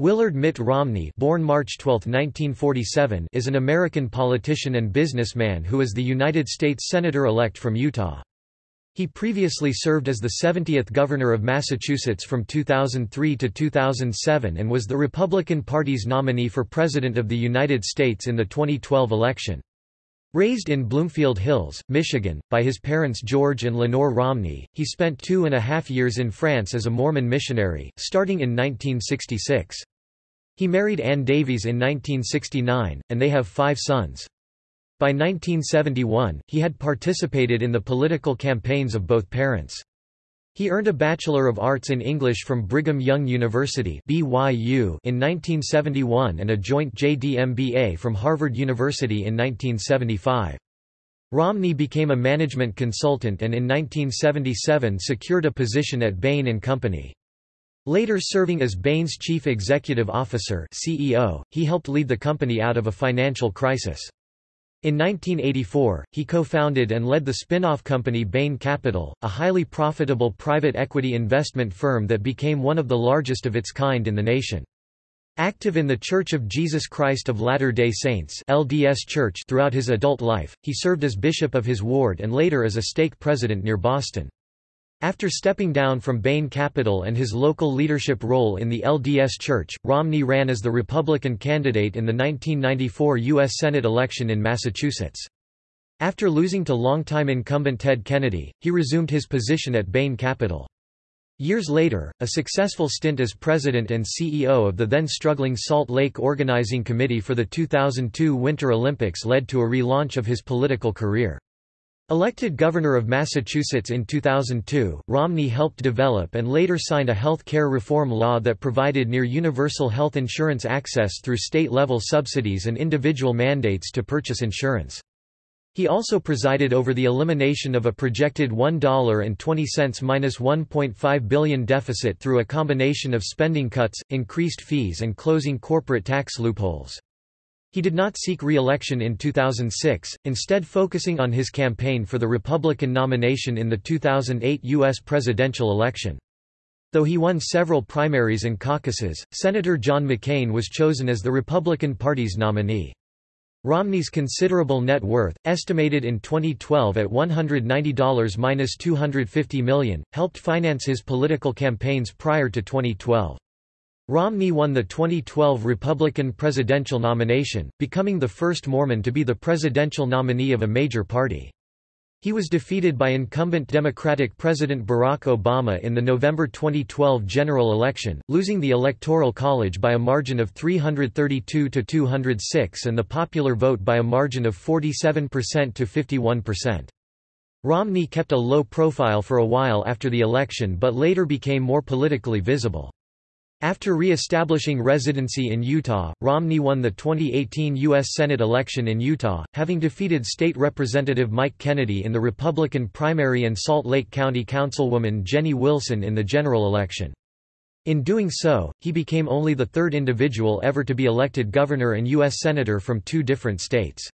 Willard Mitt Romney born March 12, 1947, is an American politician and businessman who is the United States Senator-elect from Utah. He previously served as the 70th Governor of Massachusetts from 2003 to 2007 and was the Republican Party's nominee for President of the United States in the 2012 election. Raised in Bloomfield Hills, Michigan, by his parents George and Lenore Romney, he spent two and a half years in France as a Mormon missionary, starting in 1966. He married Ann Davies in 1969, and they have five sons. By 1971, he had participated in the political campaigns of both parents. He earned a Bachelor of Arts in English from Brigham Young University BYU in 1971 and a joint JD MBA from Harvard University in 1975. Romney became a management consultant and in 1977 secured a position at Bain & Company. Later serving as Bain's chief executive officer CEO, he helped lead the company out of a financial crisis. In 1984, he co-founded and led the spin-off company Bain Capital, a highly profitable private equity investment firm that became one of the largest of its kind in the nation. Active in the Church of Jesus Christ of Latter-day Saints LDS Church throughout his adult life, he served as bishop of his ward and later as a stake president near Boston. After stepping down from Bain Capital and his local leadership role in the LDS Church, Romney ran as the Republican candidate in the 1994 U.S. Senate election in Massachusetts. After losing to longtime incumbent Ted Kennedy, he resumed his position at Bain Capital. Years later, a successful stint as president and CEO of the then-struggling Salt Lake Organizing Committee for the 2002 Winter Olympics led to a relaunch of his political career. Elected governor of Massachusetts in 2002, Romney helped develop and later signed a health care reform law that provided near universal health insurance access through state-level subsidies and individual mandates to purchase insurance. He also presided over the elimination of a projected $1.20 minus $1.5 billion deficit through a combination of spending cuts, increased fees and closing corporate tax loopholes. He did not seek re-election in 2006, instead focusing on his campaign for the Republican nomination in the 2008 U.S. presidential election. Though he won several primaries and caucuses, Senator John McCain was chosen as the Republican Party's nominee. Romney's considerable net worth, estimated in 2012 at $190–250 million, helped finance his political campaigns prior to 2012. Romney won the 2012 Republican presidential nomination, becoming the first Mormon to be the presidential nominee of a major party. He was defeated by incumbent Democratic President Barack Obama in the November 2012 general election, losing the Electoral College by a margin of 332 to 206 and the popular vote by a margin of 47% to 51%. Romney kept a low profile for a while after the election but later became more politically visible. After re-establishing residency in Utah, Romney won the 2018 U.S. Senate election in Utah, having defeated State Representative Mike Kennedy in the Republican primary and Salt Lake County Councilwoman Jenny Wilson in the general election. In doing so, he became only the third individual ever to be elected governor and U.S. Senator from two different states.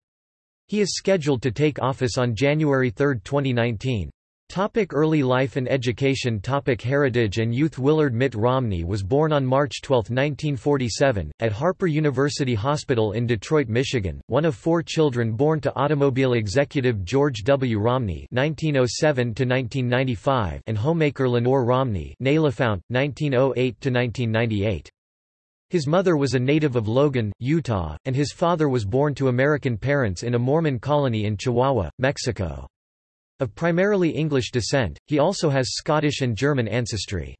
He is scheduled to take office on January 3, 2019. Topic early life and education Topic Heritage and youth Willard Mitt Romney was born on March 12, 1947, at Harper University Hospital in Detroit, Michigan, one of four children born to automobile executive George W. Romney (1907–1995) and homemaker Lenore Romney (née 1908–1998). His mother was a native of Logan, Utah, and his father was born to American parents in a Mormon colony in Chihuahua, Mexico. Of primarily English descent, he also has Scottish and German ancestry.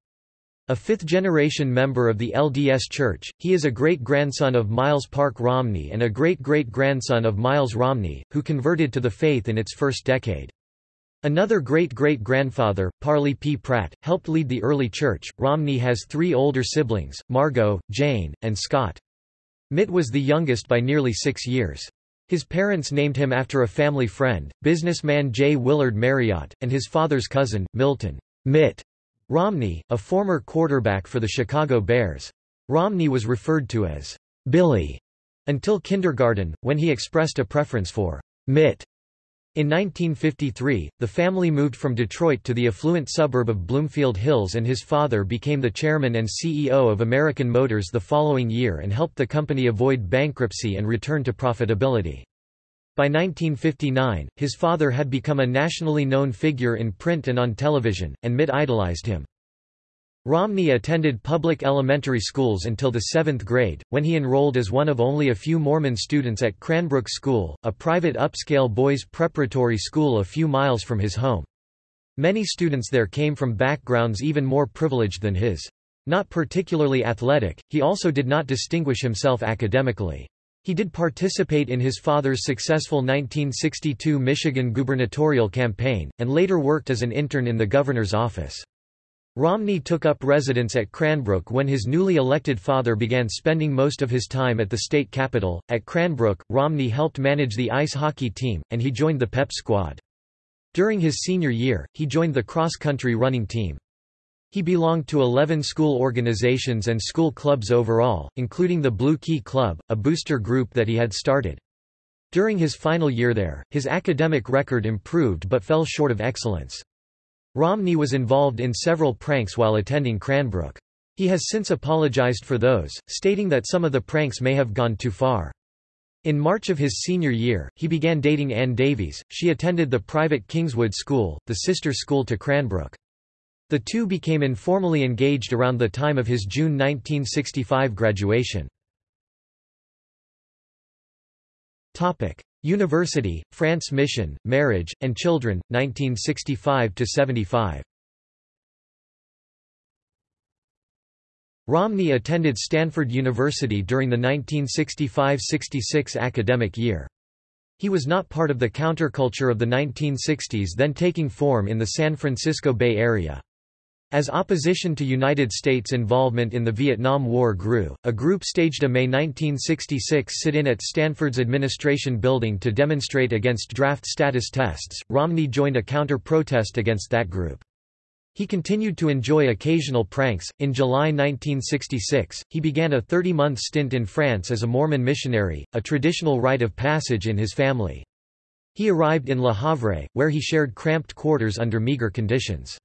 A fifth-generation member of the LDS Church, he is a great-grandson of Miles Park Romney and a great-great-grandson of Miles Romney, who converted to the faith in its first decade. Another great-great-grandfather, Parley P. Pratt, helped lead the early church. Romney has three older siblings, Margot, Jane, and Scott. Mitt was the youngest by nearly six years. His parents named him after a family friend, businessman J. Willard Marriott, and his father's cousin, Milton Mitt Romney, a former quarterback for the Chicago Bears. Romney was referred to as Billy until kindergarten, when he expressed a preference for Mitt. In 1953, the family moved from Detroit to the affluent suburb of Bloomfield Hills and his father became the chairman and CEO of American Motors the following year and helped the company avoid bankruptcy and return to profitability. By 1959, his father had become a nationally known figure in print and on television, and Mitt idolized him. Romney attended public elementary schools until the seventh grade, when he enrolled as one of only a few Mormon students at Cranbrook School, a private upscale boys' preparatory school a few miles from his home. Many students there came from backgrounds even more privileged than his. Not particularly athletic, he also did not distinguish himself academically. He did participate in his father's successful 1962 Michigan gubernatorial campaign, and later worked as an intern in the governor's office. Romney took up residence at Cranbrook when his newly elected father began spending most of his time at the state capitol. At Cranbrook, Romney helped manage the ice hockey team, and he joined the pep squad. During his senior year, he joined the cross-country running team. He belonged to 11 school organizations and school clubs overall, including the Blue Key Club, a booster group that he had started. During his final year there, his academic record improved but fell short of excellence. Romney was involved in several pranks while attending Cranbrook. He has since apologized for those, stating that some of the pranks may have gone too far. In March of his senior year, he began dating Ann Davies. She attended the private Kingswood School, the sister school to Cranbrook. The two became informally engaged around the time of his June 1965 graduation. University, France Mission, Marriage, and Children, 1965–75 Romney attended Stanford University during the 1965–66 academic year. He was not part of the counterculture of the 1960s then taking form in the San Francisco Bay Area. As opposition to United States involvement in the Vietnam War grew, a group staged a May 1966 sit-in at Stanford's administration building to demonstrate against draft status tests. Romney joined a counter-protest against that group. He continued to enjoy occasional pranks. In July 1966, he began a 30-month stint in France as a Mormon missionary, a traditional rite of passage in his family. He arrived in Le Havre, where he shared cramped quarters under meager conditions.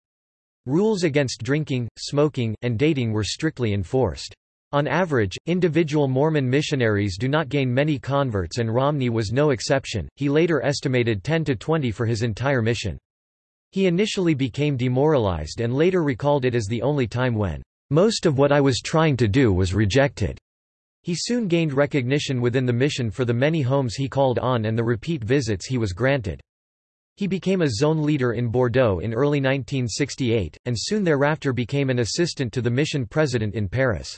Rules against drinking, smoking, and dating were strictly enforced. On average, individual Mormon missionaries do not gain many converts and Romney was no exception, he later estimated 10 to 20 for his entire mission. He initially became demoralized and later recalled it as the only time when, "...most of what I was trying to do was rejected." He soon gained recognition within the mission for the many homes he called on and the repeat visits he was granted. He became a zone leader in Bordeaux in early 1968, and soon thereafter became an assistant to the mission president in Paris.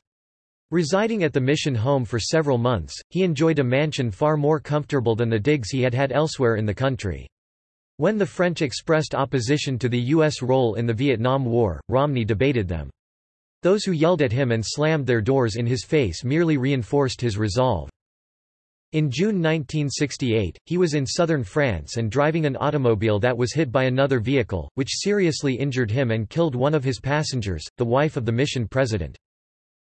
Residing at the mission home for several months, he enjoyed a mansion far more comfortable than the digs he had had elsewhere in the country. When the French expressed opposition to the U.S. role in the Vietnam War, Romney debated them. Those who yelled at him and slammed their doors in his face merely reinforced his resolve. In June 1968, he was in southern France and driving an automobile that was hit by another vehicle, which seriously injured him and killed one of his passengers, the wife of the mission president.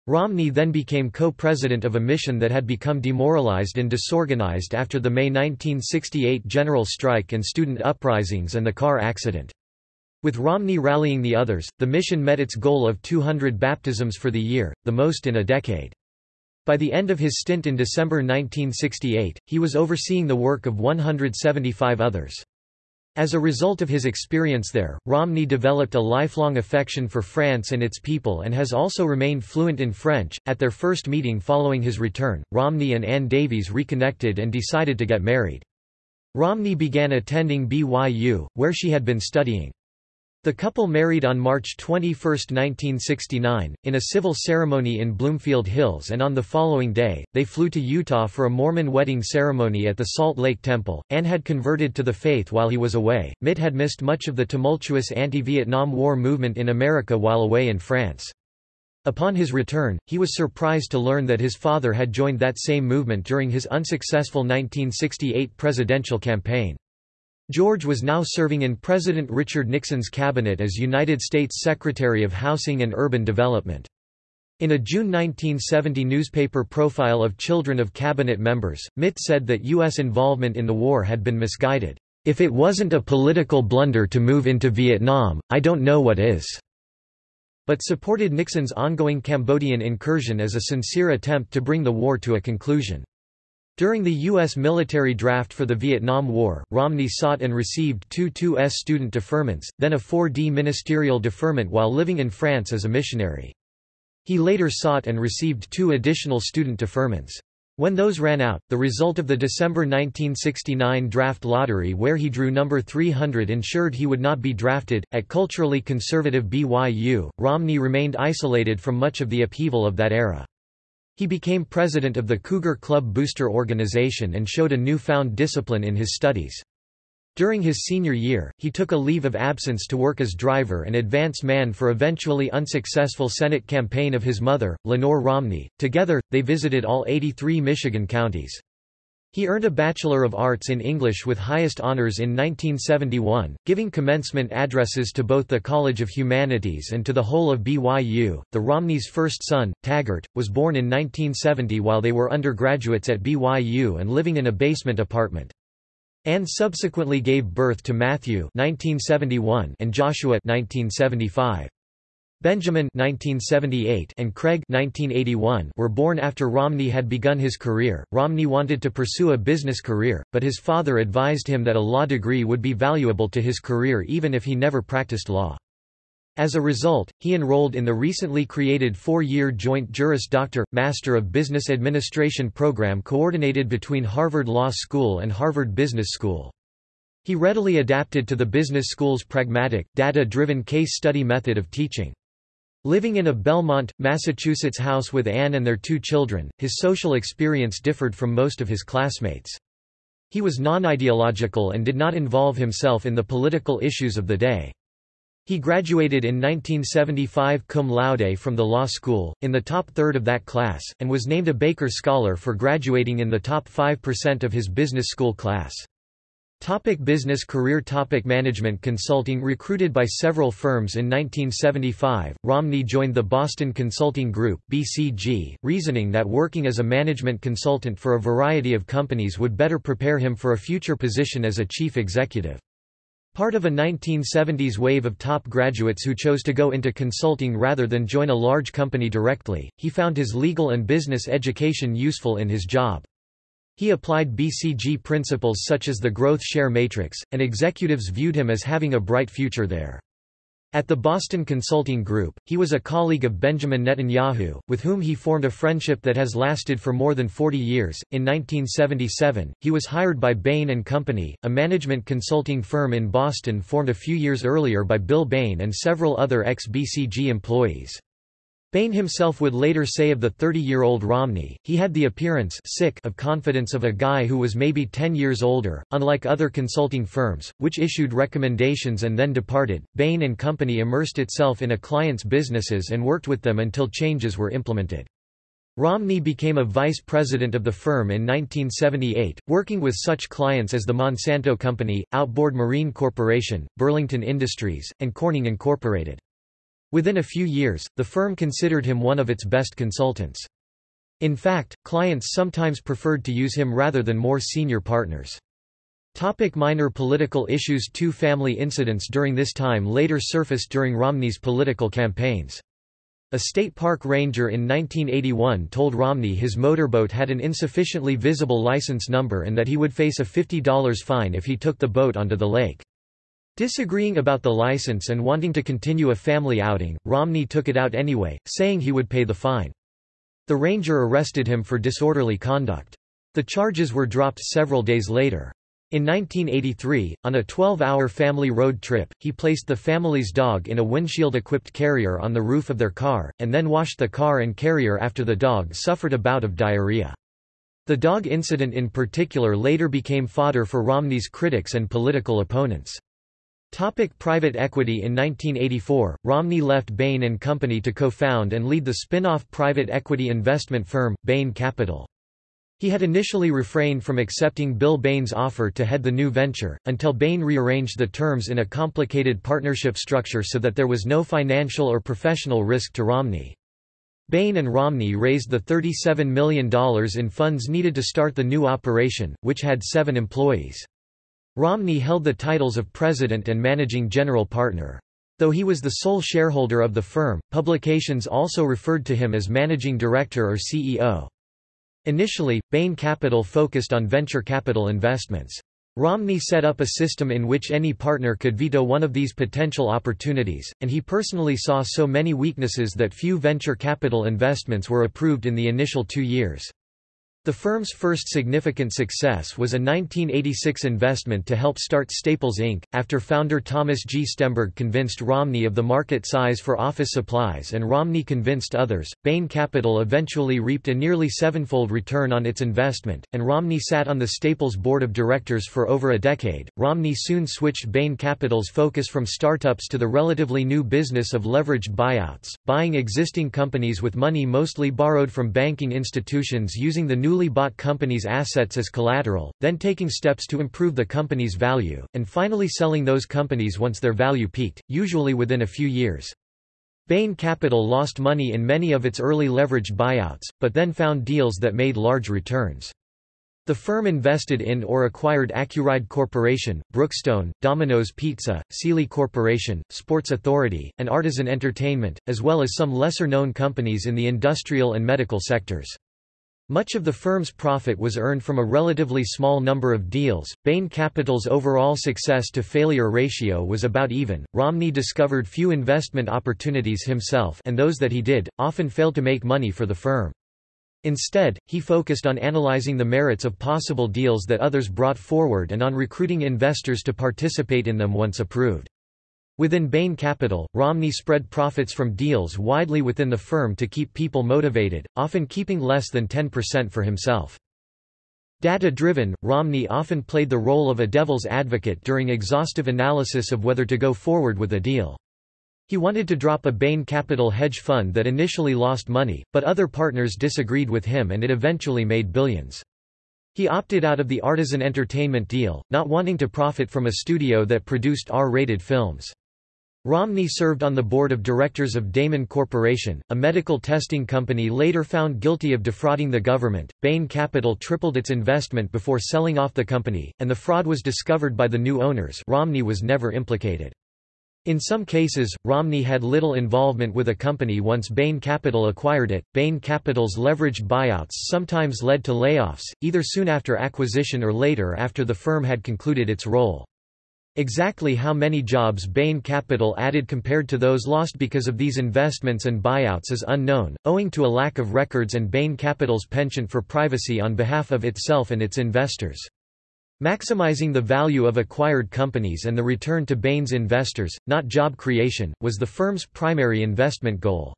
Romney then became co-president of a mission that had become demoralized and disorganized after the May 1968 general strike and student uprisings and the car accident. With Romney rallying the others, the mission met its goal of 200 baptisms for the year, the most in a decade. By the end of his stint in December 1968, he was overseeing the work of 175 others. As a result of his experience there, Romney developed a lifelong affection for France and its people and has also remained fluent in French. At their first meeting following his return, Romney and Ann Davies reconnected and decided to get married. Romney began attending BYU, where she had been studying. The couple married on March 21, 1969, in a civil ceremony in Bloomfield Hills and on the following day, they flew to Utah for a Mormon wedding ceremony at the Salt Lake Temple. Ann had converted to the faith while he was away. Mitt had missed much of the tumultuous anti-Vietnam War movement in America while away in France. Upon his return, he was surprised to learn that his father had joined that same movement during his unsuccessful 1968 presidential campaign. George was now serving in President Richard Nixon's cabinet as United States Secretary of Housing and Urban Development. In a June 1970 newspaper profile of children of cabinet members, Mitt said that U.S. involvement in the war had been misguided. If it wasn't a political blunder to move into Vietnam, I don't know what is." But supported Nixon's ongoing Cambodian incursion as a sincere attempt to bring the war to a conclusion. During the U.S. military draft for the Vietnam War, Romney sought and received two 2S student deferments, then a 4D ministerial deferment while living in France as a missionary. He later sought and received two additional student deferments. When those ran out, the result of the December 1969 draft lottery where he drew number 300 ensured he would not be drafted. At culturally conservative BYU, Romney remained isolated from much of the upheaval of that era. He became president of the Cougar Club Booster organization and showed a newfound discipline in his studies. During his senior year, he took a leave of absence to work as driver and advance man for eventually unsuccessful Senate campaign of his mother, Lenore Romney. Together, they visited all 83 Michigan counties. He earned a Bachelor of Arts in English with highest honors in 1971, giving commencement addresses to both the College of Humanities and to the whole of BYU. The Romneys' first son, Taggart, was born in 1970 while they were undergraduates at BYU and living in a basement apartment. Ann subsequently gave birth to Matthew 1971 and Joshua 1975. Benjamin 1978 and Craig 1981 were born after Romney had begun his career. Romney wanted to pursue a business career, but his father advised him that a law degree would be valuable to his career even if he never practiced law. As a result, he enrolled in the recently created four-year Joint Juris Doctor, Master of Business Administration program coordinated between Harvard Law School and Harvard Business School. He readily adapted to the business school's pragmatic, data-driven case study method of teaching. Living in a Belmont, Massachusetts house with Ann and their two children, his social experience differed from most of his classmates. He was non-ideological and did not involve himself in the political issues of the day. He graduated in 1975 cum laude from the law school, in the top third of that class, and was named a Baker Scholar for graduating in the top 5% of his business school class. Topic business career Topic Management consulting Recruited by several firms in 1975, Romney joined the Boston Consulting Group BCG, reasoning that working as a management consultant for a variety of companies would better prepare him for a future position as a chief executive. Part of a 1970s wave of top graduates who chose to go into consulting rather than join a large company directly, he found his legal and business education useful in his job. He applied BCG principles such as the growth share matrix, and executives viewed him as having a bright future there. At the Boston Consulting Group, he was a colleague of Benjamin Netanyahu, with whom he formed a friendship that has lasted for more than 40 years. In 1977, he was hired by Bain & Company, a management consulting firm in Boston formed a few years earlier by Bill Bain and several other ex-BCG employees. Bain himself would later say of the 30-year-old Romney, he had the appearance sick of confidence of a guy who was maybe 10 years older. Unlike other consulting firms, which issued recommendations and then departed, Bain and Company immersed itself in a client's businesses and worked with them until changes were implemented. Romney became a vice president of the firm in 1978, working with such clients as the Monsanto Company, Outboard Marine Corporation, Burlington Industries, and Corning Incorporated. Within a few years, the firm considered him one of its best consultants. In fact, clients sometimes preferred to use him rather than more senior partners. Topic minor political issues Two family incidents during this time later surfaced during Romney's political campaigns. A state park ranger in 1981 told Romney his motorboat had an insufficiently visible license number and that he would face a $50 fine if he took the boat onto the lake. Disagreeing about the license and wanting to continue a family outing, Romney took it out anyway, saying he would pay the fine. The ranger arrested him for disorderly conduct. The charges were dropped several days later. In 1983, on a 12-hour family road trip, he placed the family's dog in a windshield-equipped carrier on the roof of their car, and then washed the car and carrier after the dog suffered a bout of diarrhea. The dog incident in particular later became fodder for Romney's critics and political opponents. Topic private equity In 1984, Romney left Bain & Company to co-found and lead the spin-off private equity investment firm, Bain Capital. He had initially refrained from accepting Bill Bain's offer to head the new venture, until Bain rearranged the terms in a complicated partnership structure so that there was no financial or professional risk to Romney. Bain and Romney raised the $37 million in funds needed to start the new operation, which had seven employees. Romney held the titles of president and managing general partner. Though he was the sole shareholder of the firm, publications also referred to him as managing director or CEO. Initially, Bain Capital focused on venture capital investments. Romney set up a system in which any partner could veto one of these potential opportunities, and he personally saw so many weaknesses that few venture capital investments were approved in the initial two years. The firm's first significant success was a 1986 investment to help start Staples Inc., after founder Thomas G. Stemberg convinced Romney of the market size for office supplies and Romney convinced others. Bain Capital eventually reaped a nearly sevenfold return on its investment, and Romney sat on the Staples board of directors for over a decade. Romney soon switched Bain Capital's focus from startups to the relatively new business of leveraged buyouts, buying existing companies with money mostly borrowed from banking institutions using the new newly bought company's assets as collateral, then taking steps to improve the company's value, and finally selling those companies once their value peaked, usually within a few years. Bain Capital lost money in many of its early leveraged buyouts, but then found deals that made large returns. The firm invested in or acquired Accuride Corporation, Brookstone, Domino's Pizza, Sealy Corporation, Sports Authority, and Artisan Entertainment, as well as some lesser-known companies in the industrial and medical sectors. Much of the firm's profit was earned from a relatively small number of deals. Bain Capital's overall success to failure ratio was about even. Romney discovered few investment opportunities himself, and those that he did often failed to make money for the firm. Instead, he focused on analyzing the merits of possible deals that others brought forward and on recruiting investors to participate in them once approved. Within Bain Capital, Romney spread profits from deals widely within the firm to keep people motivated, often keeping less than 10% for himself. Data-driven, Romney often played the role of a devil's advocate during exhaustive analysis of whether to go forward with a deal. He wanted to drop a Bain Capital hedge fund that initially lost money, but other partners disagreed with him and it eventually made billions. He opted out of the Artisan Entertainment deal, not wanting to profit from a studio that produced R-rated films. Romney served on the board of directors of Damon Corporation, a medical testing company later found guilty of defrauding the government. Bain Capital tripled its investment before selling off the company, and the fraud was discovered by the new owners. Romney was never implicated. In some cases, Romney had little involvement with a company once Bain Capital acquired it. Bain Capital's leveraged buyouts sometimes led to layoffs, either soon after acquisition or later after the firm had concluded its role. Exactly how many jobs Bain Capital added compared to those lost because of these investments and buyouts is unknown, owing to a lack of records and Bain Capital's penchant for privacy on behalf of itself and its investors. Maximizing the value of acquired companies and the return to Bain's investors, not job creation, was the firm's primary investment goal.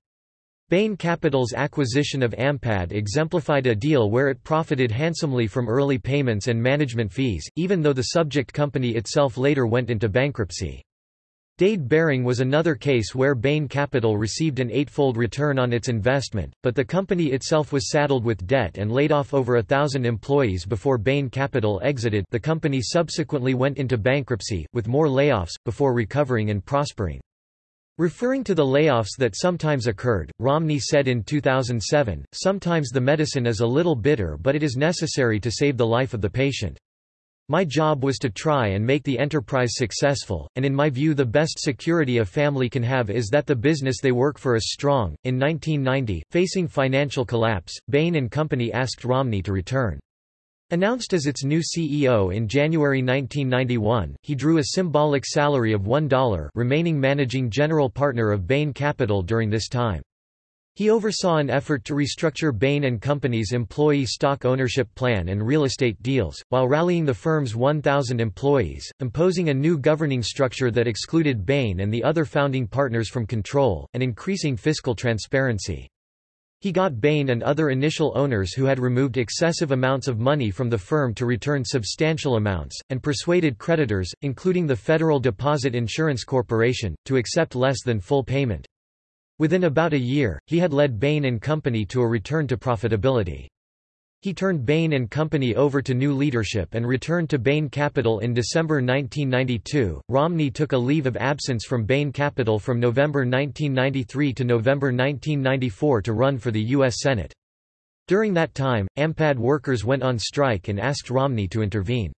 Bain Capital's acquisition of Ampad exemplified a deal where it profited handsomely from early payments and management fees, even though the subject company itself later went into bankruptcy. Dade Behring was another case where Bain Capital received an eightfold return on its investment, but the company itself was saddled with debt and laid off over a thousand employees before Bain Capital exited the company subsequently went into bankruptcy, with more layoffs, before recovering and prospering. Referring to the layoffs that sometimes occurred, Romney said in 2007, Sometimes the medicine is a little bitter but it is necessary to save the life of the patient. My job was to try and make the enterprise successful, and in my view the best security a family can have is that the business they work for is strong. In 1990, facing financial collapse, Bain Company asked Romney to return. Announced as its new CEO in January 1991, he drew a symbolic salary of $1 remaining managing general partner of Bain Capital during this time. He oversaw an effort to restructure Bain & Company's employee stock ownership plan and real estate deals, while rallying the firm's 1,000 employees, imposing a new governing structure that excluded Bain and the other founding partners from control, and increasing fiscal transparency. He got Bain and other initial owners who had removed excessive amounts of money from the firm to return substantial amounts, and persuaded creditors, including the Federal Deposit Insurance Corporation, to accept less than full payment. Within about a year, he had led Bain & Company to a return to profitability. He turned Bain & Company over to new leadership and returned to Bain Capital in December 1992. Romney took a leave of absence from Bain Capital from November 1993 to November 1994 to run for the U.S. Senate. During that time, AMPAD workers went on strike and asked Romney to intervene.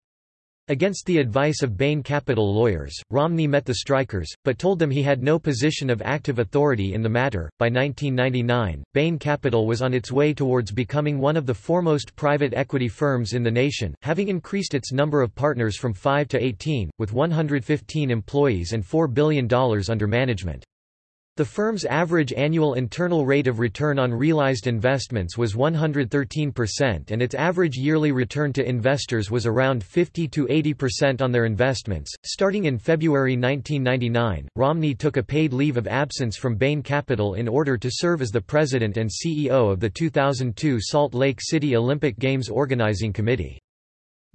Against the advice of Bain Capital lawyers, Romney met the strikers, but told them he had no position of active authority in the matter. By 1999, Bain Capital was on its way towards becoming one of the foremost private equity firms in the nation, having increased its number of partners from 5 to 18, with 115 employees and $4 billion under management. The firm's average annual internal rate of return on realized investments was 113% and its average yearly return to investors was around 50 to 80% on their investments. Starting in February 1999, Romney took a paid leave of absence from Bain Capital in order to serve as the president and CEO of the 2002 Salt Lake City Olympic Games Organizing Committee.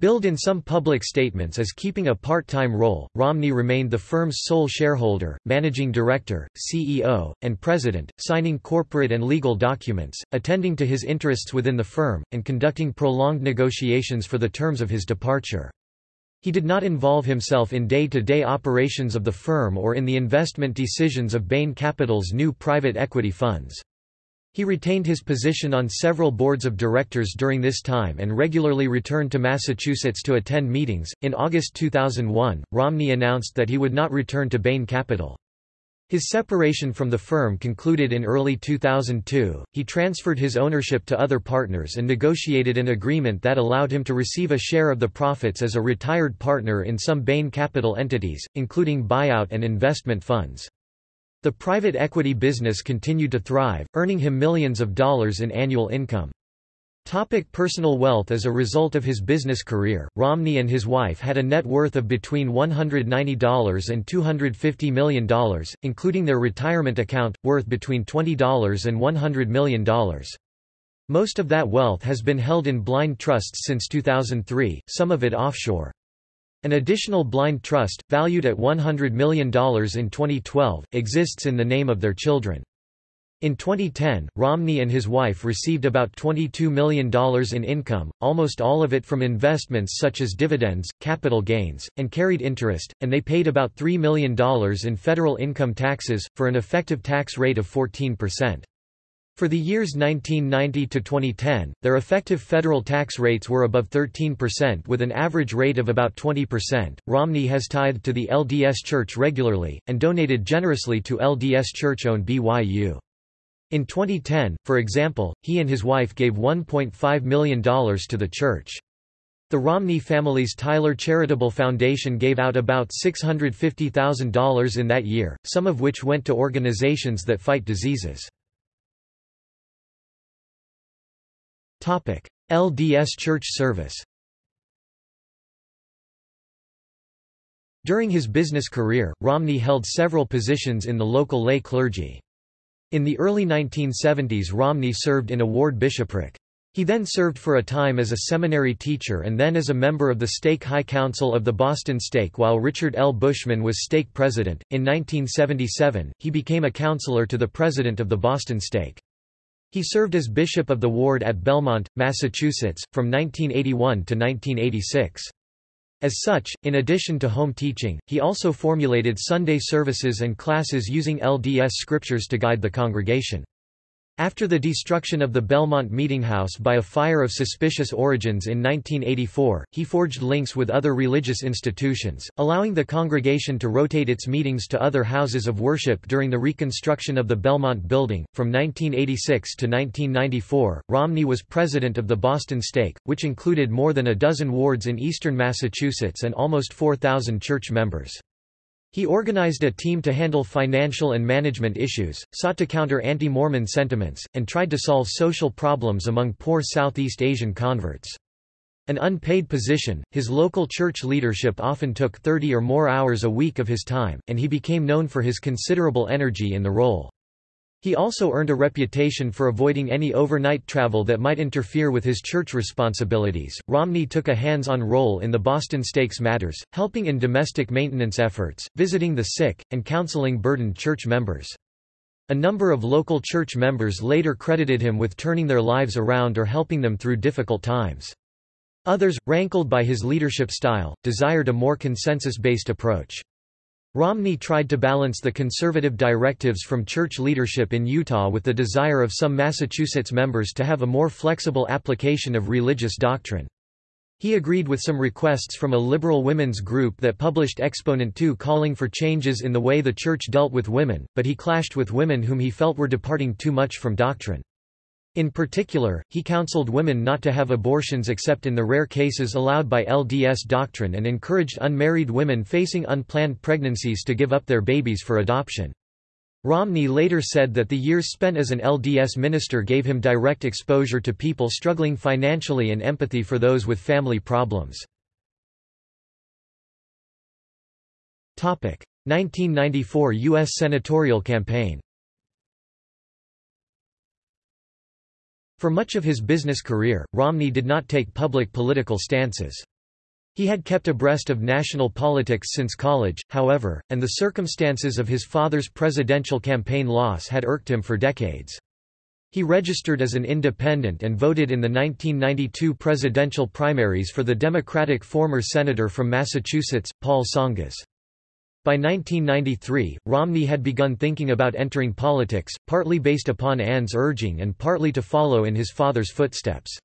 Billed in some public statements as keeping a part-time role, Romney remained the firm's sole shareholder, managing director, CEO, and president, signing corporate and legal documents, attending to his interests within the firm, and conducting prolonged negotiations for the terms of his departure. He did not involve himself in day-to-day -day operations of the firm or in the investment decisions of Bain Capital's new private equity funds. He retained his position on several boards of directors during this time and regularly returned to Massachusetts to attend meetings. In August 2001, Romney announced that he would not return to Bain Capital. His separation from the firm concluded in early 2002. He transferred his ownership to other partners and negotiated an agreement that allowed him to receive a share of the profits as a retired partner in some Bain Capital entities, including buyout and investment funds. The private equity business continued to thrive, earning him millions of dollars in annual income. Topic personal wealth As a result of his business career, Romney and his wife had a net worth of between $190 and $250 million, including their retirement account, worth between $20 and $100 million. Most of that wealth has been held in blind trusts since 2003, some of it offshore. An additional blind trust, valued at $100 million in 2012, exists in the name of their children. In 2010, Romney and his wife received about $22 million in income, almost all of it from investments such as dividends, capital gains, and carried interest, and they paid about $3 million in federal income taxes, for an effective tax rate of 14%. For the years 1990 to 2010, their effective federal tax rates were above 13% with an average rate of about 20%. Romney has tithed to the LDS Church regularly, and donated generously to LDS Church-owned BYU. In 2010, for example, he and his wife gave $1.5 million to the church. The Romney family's Tyler Charitable Foundation gave out about $650,000 in that year, some of which went to organizations that fight diseases. LDS Church service During his business career, Romney held several positions in the local lay clergy. In the early 1970s Romney served in a ward bishopric. He then served for a time as a seminary teacher and then as a member of the Stake High Council of the Boston Stake while Richard L. Bushman was stake president. In 1977, he became a counselor to the president of the Boston Stake. He served as bishop of the ward at Belmont, Massachusetts, from 1981 to 1986. As such, in addition to home teaching, he also formulated Sunday services and classes using LDS scriptures to guide the congregation. After the destruction of the Belmont Meeting House by a fire of suspicious origins in 1984, he forged links with other religious institutions, allowing the congregation to rotate its meetings to other houses of worship during the reconstruction of the Belmont Building. From 1986 to 1994, Romney was president of the Boston Stake, which included more than a dozen wards in eastern Massachusetts and almost 4,000 church members. He organized a team to handle financial and management issues, sought to counter anti-Mormon sentiments, and tried to solve social problems among poor Southeast Asian converts. An unpaid position, his local church leadership often took 30 or more hours a week of his time, and he became known for his considerable energy in the role. He also earned a reputation for avoiding any overnight travel that might interfere with his church responsibilities. Romney took a hands on role in the Boston Stakes matters, helping in domestic maintenance efforts, visiting the sick, and counseling burdened church members. A number of local church members later credited him with turning their lives around or helping them through difficult times. Others, rankled by his leadership style, desired a more consensus based approach. Romney tried to balance the conservative directives from church leadership in Utah with the desire of some Massachusetts members to have a more flexible application of religious doctrine. He agreed with some requests from a liberal women's group that published Exponent 2 calling for changes in the way the Church dealt with women, but he clashed with women whom he felt were departing too much from doctrine. In particular, he counseled women not to have abortions except in the rare cases allowed by LDS doctrine and encouraged unmarried women facing unplanned pregnancies to give up their babies for adoption. Romney later said that the years spent as an LDS minister gave him direct exposure to people struggling financially and empathy for those with family problems. 1994 U.S. senatorial campaign For much of his business career, Romney did not take public political stances. He had kept abreast of national politics since college, however, and the circumstances of his father's presidential campaign loss had irked him for decades. He registered as an independent and voted in the 1992 presidential primaries for the Democratic former senator from Massachusetts, Paul Tsongas. By 1993, Romney had begun thinking about entering politics, partly based upon Ann's urging and partly to follow in his father's footsteps.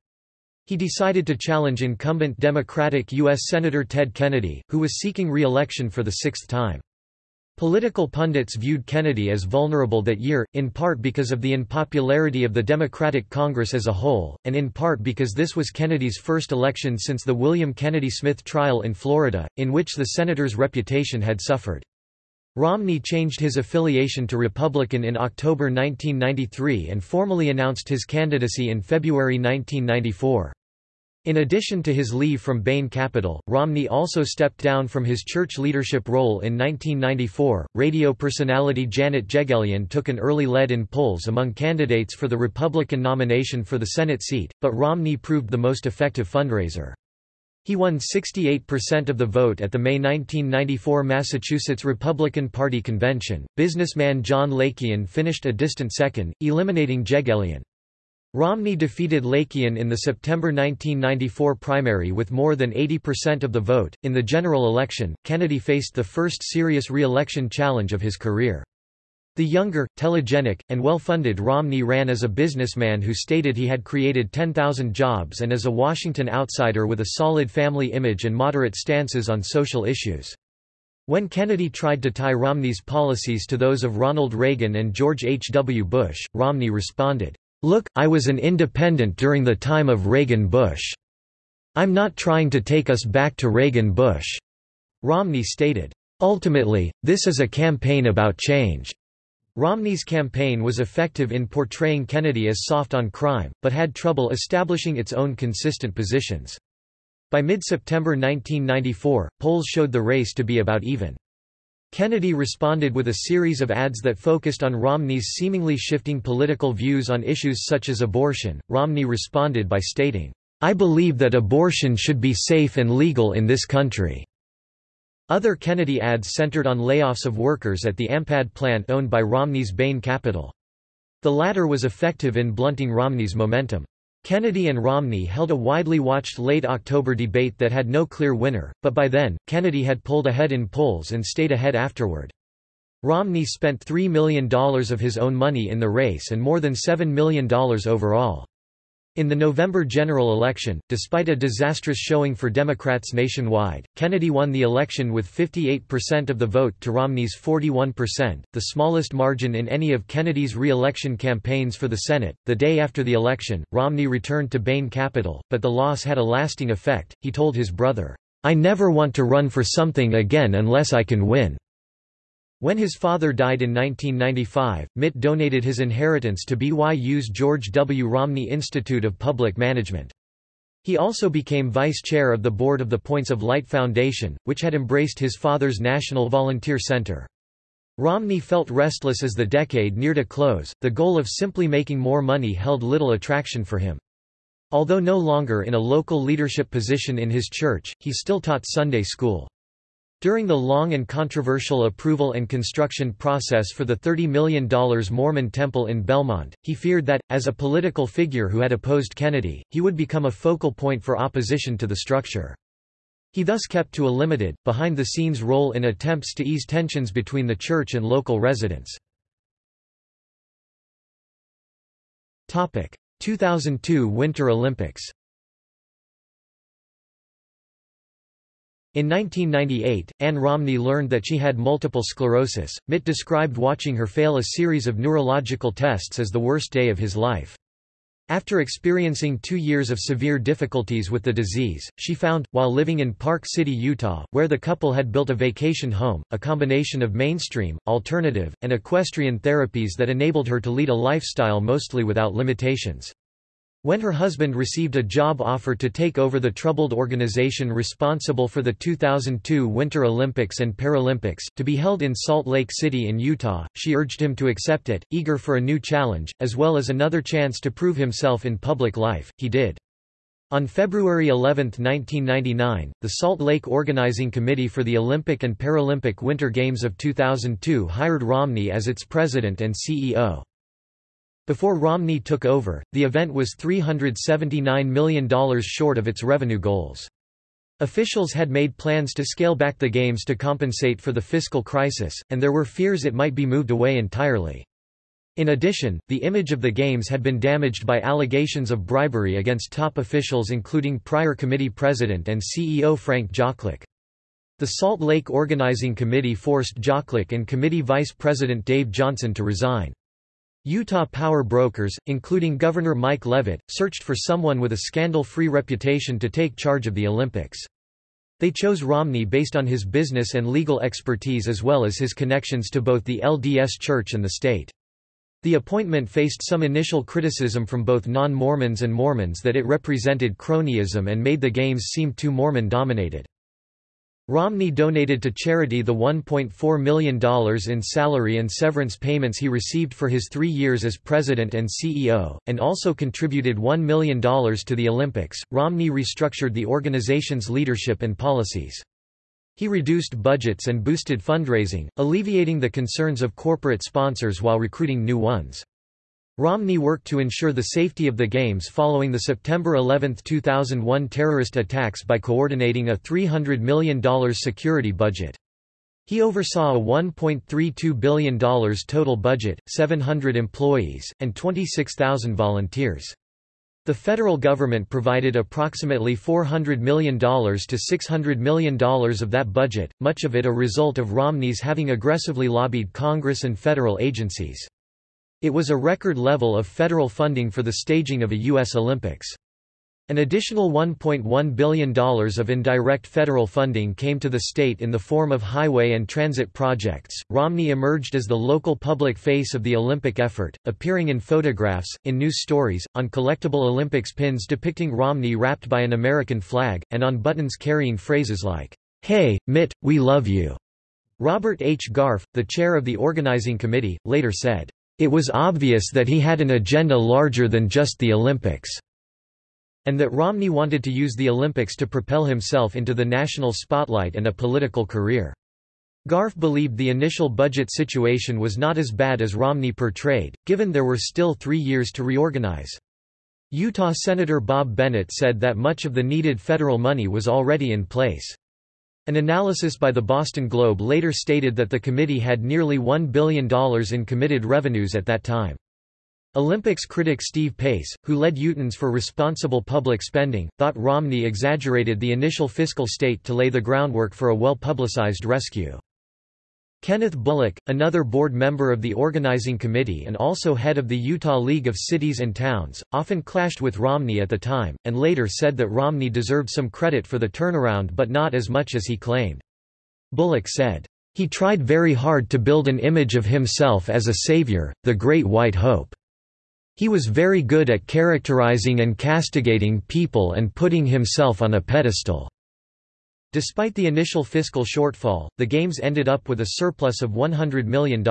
He decided to challenge incumbent Democratic U.S. Senator Ted Kennedy, who was seeking re-election for the sixth time. Political pundits viewed Kennedy as vulnerable that year, in part because of the unpopularity of the Democratic Congress as a whole, and in part because this was Kennedy's first election since the William Kennedy Smith trial in Florida, in which the senator's reputation had suffered. Romney changed his affiliation to Republican in October 1993 and formally announced his candidacy in February 1994. In addition to his leave from Bain Capital, Romney also stepped down from his church leadership role in 1994. Radio personality Janet Jeghelian took an early lead in polls among candidates for the Republican nomination for the Senate seat, but Romney proved the most effective fundraiser. He won 68% of the vote at the May 1994 Massachusetts Republican Party convention. Businessman John Lakian finished a distant second, eliminating Jeghelian. Romney defeated Lakian in the September 1994 primary with more than 80% of the vote. In the general election, Kennedy faced the first serious re election challenge of his career. The younger, telegenic, and well-funded Romney ran as a businessman who stated he had created 10,000 jobs and as a Washington outsider with a solid family image and moderate stances on social issues. When Kennedy tried to tie Romney's policies to those of Ronald Reagan and George H. W. Bush, Romney responded, "'Look, I was an independent during the time of Reagan-Bush. I'm not trying to take us back to Reagan-Bush." Romney stated, "'Ultimately, this is a campaign about change. Romney's campaign was effective in portraying Kennedy as soft on crime, but had trouble establishing its own consistent positions. By mid-September 1994, polls showed the race to be about even. Kennedy responded with a series of ads that focused on Romney's seemingly shifting political views on issues such as abortion. Romney responded by stating, I believe that abortion should be safe and legal in this country. Other Kennedy ads centered on layoffs of workers at the Ampad plant owned by Romney's Bain Capital. The latter was effective in blunting Romney's momentum. Kennedy and Romney held a widely watched late October debate that had no clear winner, but by then, Kennedy had pulled ahead in polls and stayed ahead afterward. Romney spent $3 million of his own money in the race and more than $7 million overall. In the November general election, despite a disastrous showing for Democrats nationwide, Kennedy won the election with 58% of the vote to Romney's 41%, the smallest margin in any of Kennedy's re-election campaigns for the Senate. The day after the election, Romney returned to Bain Capital, but the loss had a lasting effect. He told his brother, "I never want to run for something again unless I can win." When his father died in 1995, Mitt donated his inheritance to BYU's George W. Romney Institute of Public Management. He also became vice chair of the board of the Points of Light Foundation, which had embraced his father's National Volunteer Center. Romney felt restless as the decade neared a close, the goal of simply making more money held little attraction for him. Although no longer in a local leadership position in his church, he still taught Sunday school. During the long and controversial approval and construction process for the $30 million Mormon temple in Belmont, he feared that, as a political figure who had opposed Kennedy, he would become a focal point for opposition to the structure. He thus kept to a limited, behind-the-scenes role in attempts to ease tensions between the church and local residents. 2002 Winter Olympics In 1998, Ann Romney learned that she had multiple sclerosis. Mitt described watching her fail a series of neurological tests as the worst day of his life. After experiencing two years of severe difficulties with the disease, she found, while living in Park City, Utah, where the couple had built a vacation home, a combination of mainstream, alternative, and equestrian therapies that enabled her to lead a lifestyle mostly without limitations. When her husband received a job offer to take over the troubled organization responsible for the 2002 Winter Olympics and Paralympics, to be held in Salt Lake City in Utah, she urged him to accept it, eager for a new challenge, as well as another chance to prove himself in public life, he did. On February 11, 1999, the Salt Lake Organizing Committee for the Olympic and Paralympic Winter Games of 2002 hired Romney as its president and CEO. Before Romney took over, the event was $379 million short of its revenue goals. Officials had made plans to scale back the games to compensate for the fiscal crisis, and there were fears it might be moved away entirely. In addition, the image of the games had been damaged by allegations of bribery against top officials including prior committee president and CEO Frank Joklik. The Salt Lake Organizing Committee forced Joklik and committee vice president Dave Johnson to resign. Utah power brokers, including Governor Mike Leavitt, searched for someone with a scandal-free reputation to take charge of the Olympics. They chose Romney based on his business and legal expertise as well as his connections to both the LDS Church and the state. The appointment faced some initial criticism from both non-Mormons and Mormons that it represented cronyism and made the games seem too Mormon-dominated. Romney donated to charity the $1.4 million in salary and severance payments he received for his three years as president and CEO, and also contributed $1 million to the Olympics. Romney restructured the organization's leadership and policies. He reduced budgets and boosted fundraising, alleviating the concerns of corporate sponsors while recruiting new ones. Romney worked to ensure the safety of the Games following the September 11, 2001 terrorist attacks by coordinating a $300 million security budget. He oversaw a $1.32 billion total budget, 700 employees, and 26,000 volunteers. The federal government provided approximately $400 million to $600 million of that budget, much of it a result of Romney's having aggressively lobbied Congress and federal agencies. It was a record level of federal funding for the staging of a U.S. Olympics. An additional $1.1 billion of indirect federal funding came to the state in the form of highway and transit projects. Romney emerged as the local public face of the Olympic effort, appearing in photographs, in news stories, on collectible Olympics pins depicting Romney wrapped by an American flag, and on buttons carrying phrases like, Hey, Mitt, we love you. Robert H. Garff, the chair of the organizing committee, later said, it was obvious that he had an agenda larger than just the Olympics, and that Romney wanted to use the Olympics to propel himself into the national spotlight and a political career. Garff believed the initial budget situation was not as bad as Romney portrayed, given there were still three years to reorganize. Utah Senator Bob Bennett said that much of the needed federal money was already in place. An analysis by the Boston Globe later stated that the committee had nearly $1 billion in committed revenues at that time. Olympics critic Steve Pace, who led Utahns for responsible public spending, thought Romney exaggerated the initial fiscal state to lay the groundwork for a well-publicized rescue. Kenneth Bullock, another board member of the organizing committee and also head of the Utah League of Cities and Towns, often clashed with Romney at the time, and later said that Romney deserved some credit for the turnaround but not as much as he claimed. Bullock said, "...he tried very hard to build an image of himself as a savior, the Great White Hope. He was very good at characterizing and castigating people and putting himself on a pedestal." Despite the initial fiscal shortfall, the Games ended up with a surplus of $100 million.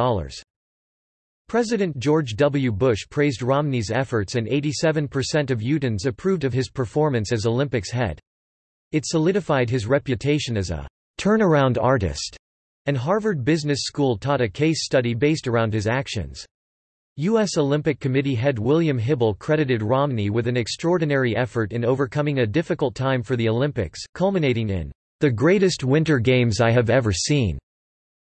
President George W. Bush praised Romney's efforts and 87% of Utahns approved of his performance as Olympics head. It solidified his reputation as a turnaround artist, and Harvard Business School taught a case study based around his actions. U.S. Olympic Committee head William Hybl credited Romney with an extraordinary effort in overcoming a difficult time for the Olympics, culminating in the greatest winter games I have ever seen.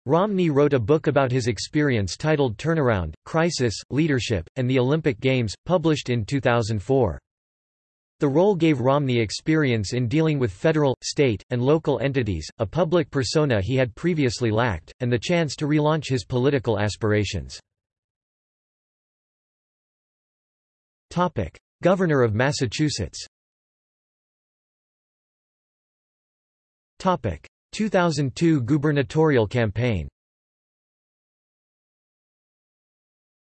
Romney wrote a book about his experience titled Turnaround, Crisis, Leadership, and the Olympic Games, published in 2004. The role gave Romney experience in dealing with federal, state, and local entities, a public persona he had previously lacked, and the chance to relaunch his political aspirations. Governor of Massachusetts 2002 gubernatorial campaign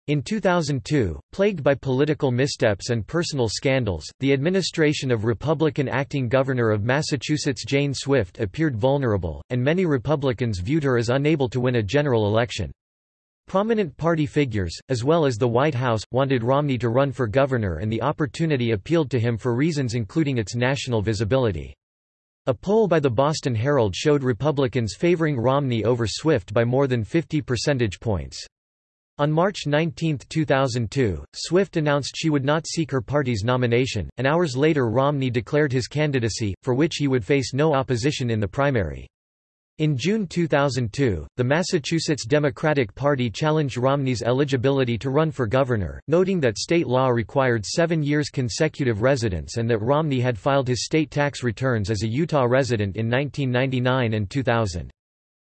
In 2002, plagued by political missteps and personal scandals, the administration of Republican acting governor of Massachusetts Jane Swift appeared vulnerable, and many Republicans viewed her as unable to win a general election. Prominent party figures, as well as the White House, wanted Romney to run for governor and the opportunity appealed to him for reasons including its national visibility. A poll by the Boston Herald showed Republicans favoring Romney over Swift by more than 50 percentage points. On March 19, 2002, Swift announced she would not seek her party's nomination, and hours later Romney declared his candidacy, for which he would face no opposition in the primary. In June 2002, the Massachusetts Democratic Party challenged Romney's eligibility to run for governor, noting that state law required seven years consecutive residence and that Romney had filed his state tax returns as a Utah resident in 1999 and 2000.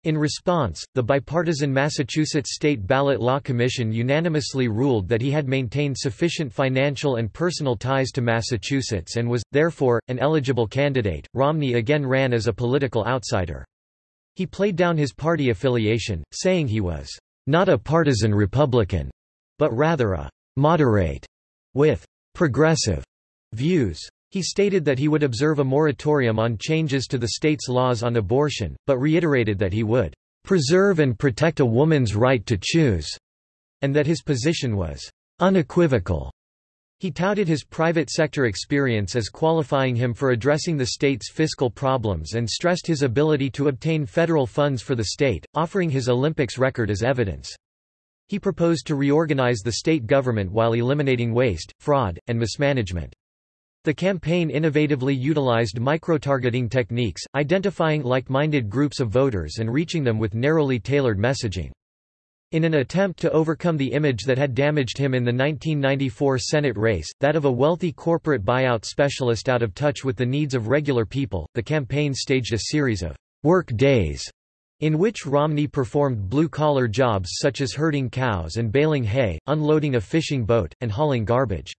In response, the bipartisan Massachusetts State Ballot Law Commission unanimously ruled that he had maintained sufficient financial and personal ties to Massachusetts and was, therefore, an eligible candidate. Romney again ran as a political outsider. He played down his party affiliation, saying he was not a partisan Republican, but rather a moderate with progressive views. He stated that he would observe a moratorium on changes to the state's laws on abortion, but reiterated that he would preserve and protect a woman's right to choose, and that his position was unequivocal. He touted his private sector experience as qualifying him for addressing the state's fiscal problems and stressed his ability to obtain federal funds for the state, offering his Olympics record as evidence. He proposed to reorganize the state government while eliminating waste, fraud, and mismanagement. The campaign innovatively utilized micro-targeting techniques, identifying like-minded groups of voters and reaching them with narrowly tailored messaging. In an attempt to overcome the image that had damaged him in the 1994 Senate race, that of a wealthy corporate buyout specialist out of touch with the needs of regular people, the campaign staged a series of work days in which Romney performed blue-collar jobs such as herding cows and baling hay, unloading a fishing boat, and hauling garbage.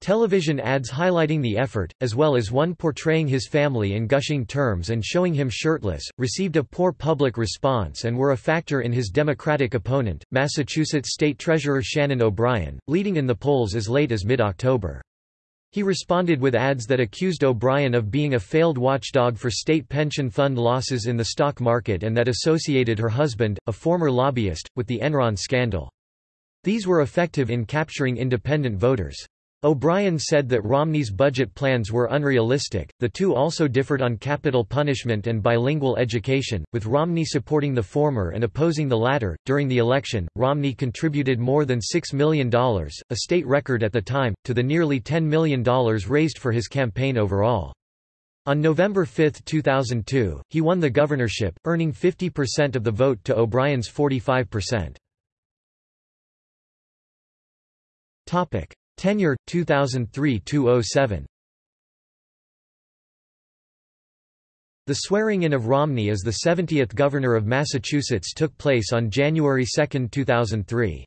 Television ads highlighting the effort, as well as one portraying his family in gushing terms and showing him shirtless, received a poor public response and were a factor in his Democratic opponent, Massachusetts State Treasurer Shannon O'Brien, leading in the polls as late as mid-October. He responded with ads that accused O'Brien of being a failed watchdog for state pension fund losses in the stock market and that associated her husband, a former lobbyist, with the Enron scandal. These were effective in capturing independent voters. O'Brien said that Romney's budget plans were unrealistic. The two also differed on capital punishment and bilingual education, with Romney supporting the former and opposing the latter. During the election, Romney contributed more than $6 million, a state record at the time, to the nearly $10 million raised for his campaign overall. On November 5, 2002, he won the governorship, earning 50% of the vote to O'Brien's 45%. Tenure 2003-207. The swearing-in of Romney as the 70th Governor of Massachusetts took place on January 2, 2003.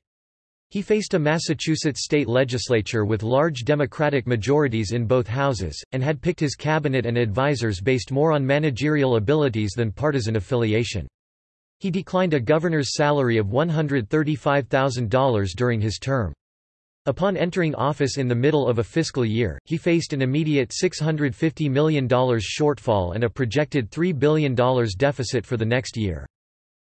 He faced a Massachusetts state legislature with large Democratic majorities in both houses, and had picked his cabinet and advisers based more on managerial abilities than partisan affiliation. He declined a governor's salary of $135,000 during his term. Upon entering office in the middle of a fiscal year, he faced an immediate $650 million shortfall and a projected $3 billion deficit for the next year.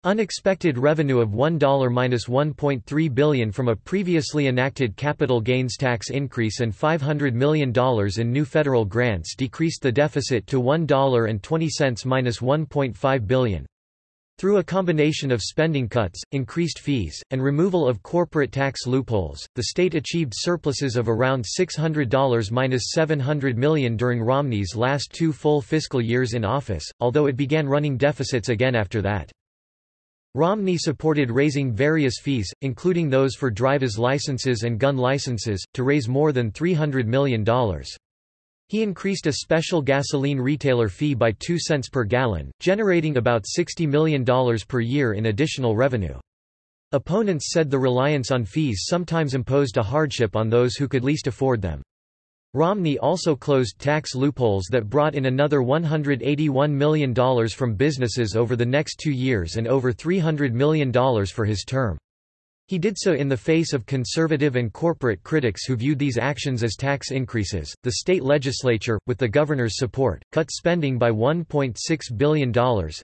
Unexpected revenue of $1-1.3 billion from a previously enacted capital gains tax increase and $500 million in new federal grants decreased the deficit to $1.20-1.5 billion. Through a combination of spending cuts, increased fees, and removal of corporate tax loopholes, the state achieved surpluses of around $600 minus $700 million during Romney's last two full fiscal years in office, although it began running deficits again after that. Romney supported raising various fees, including those for driver's licenses and gun licenses, to raise more than $300 million. He increased a special gasoline retailer fee by 2 cents per gallon, generating about $60 million per year in additional revenue. Opponents said the reliance on fees sometimes imposed a hardship on those who could least afford them. Romney also closed tax loopholes that brought in another $181 million from businesses over the next two years and over $300 million for his term. He did so in the face of conservative and corporate critics who viewed these actions as tax increases. The state legislature, with the governor's support, cut spending by $1.6 billion,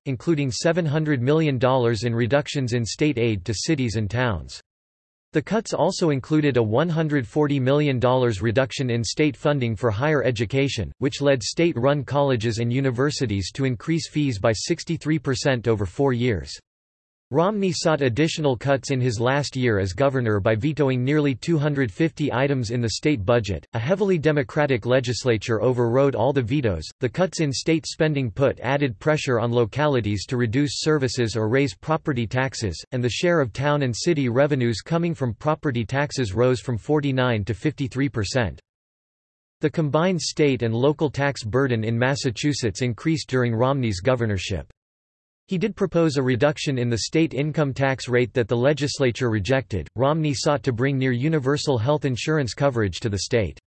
including $700 million in reductions in state aid to cities and towns. The cuts also included a $140 million reduction in state funding for higher education, which led state-run colleges and universities to increase fees by 63% over four years. Romney sought additional cuts in his last year as governor by vetoing nearly 250 items in the state budget. A heavily Democratic legislature overrode all the vetoes. The cuts in state spending put added pressure on localities to reduce services or raise property taxes, and the share of town and city revenues coming from property taxes rose from 49 to 53 percent. The combined state and local tax burden in Massachusetts increased during Romney's governorship. He did propose a reduction in the state income tax rate that the legislature rejected. Romney sought to bring near universal health insurance coverage to the state.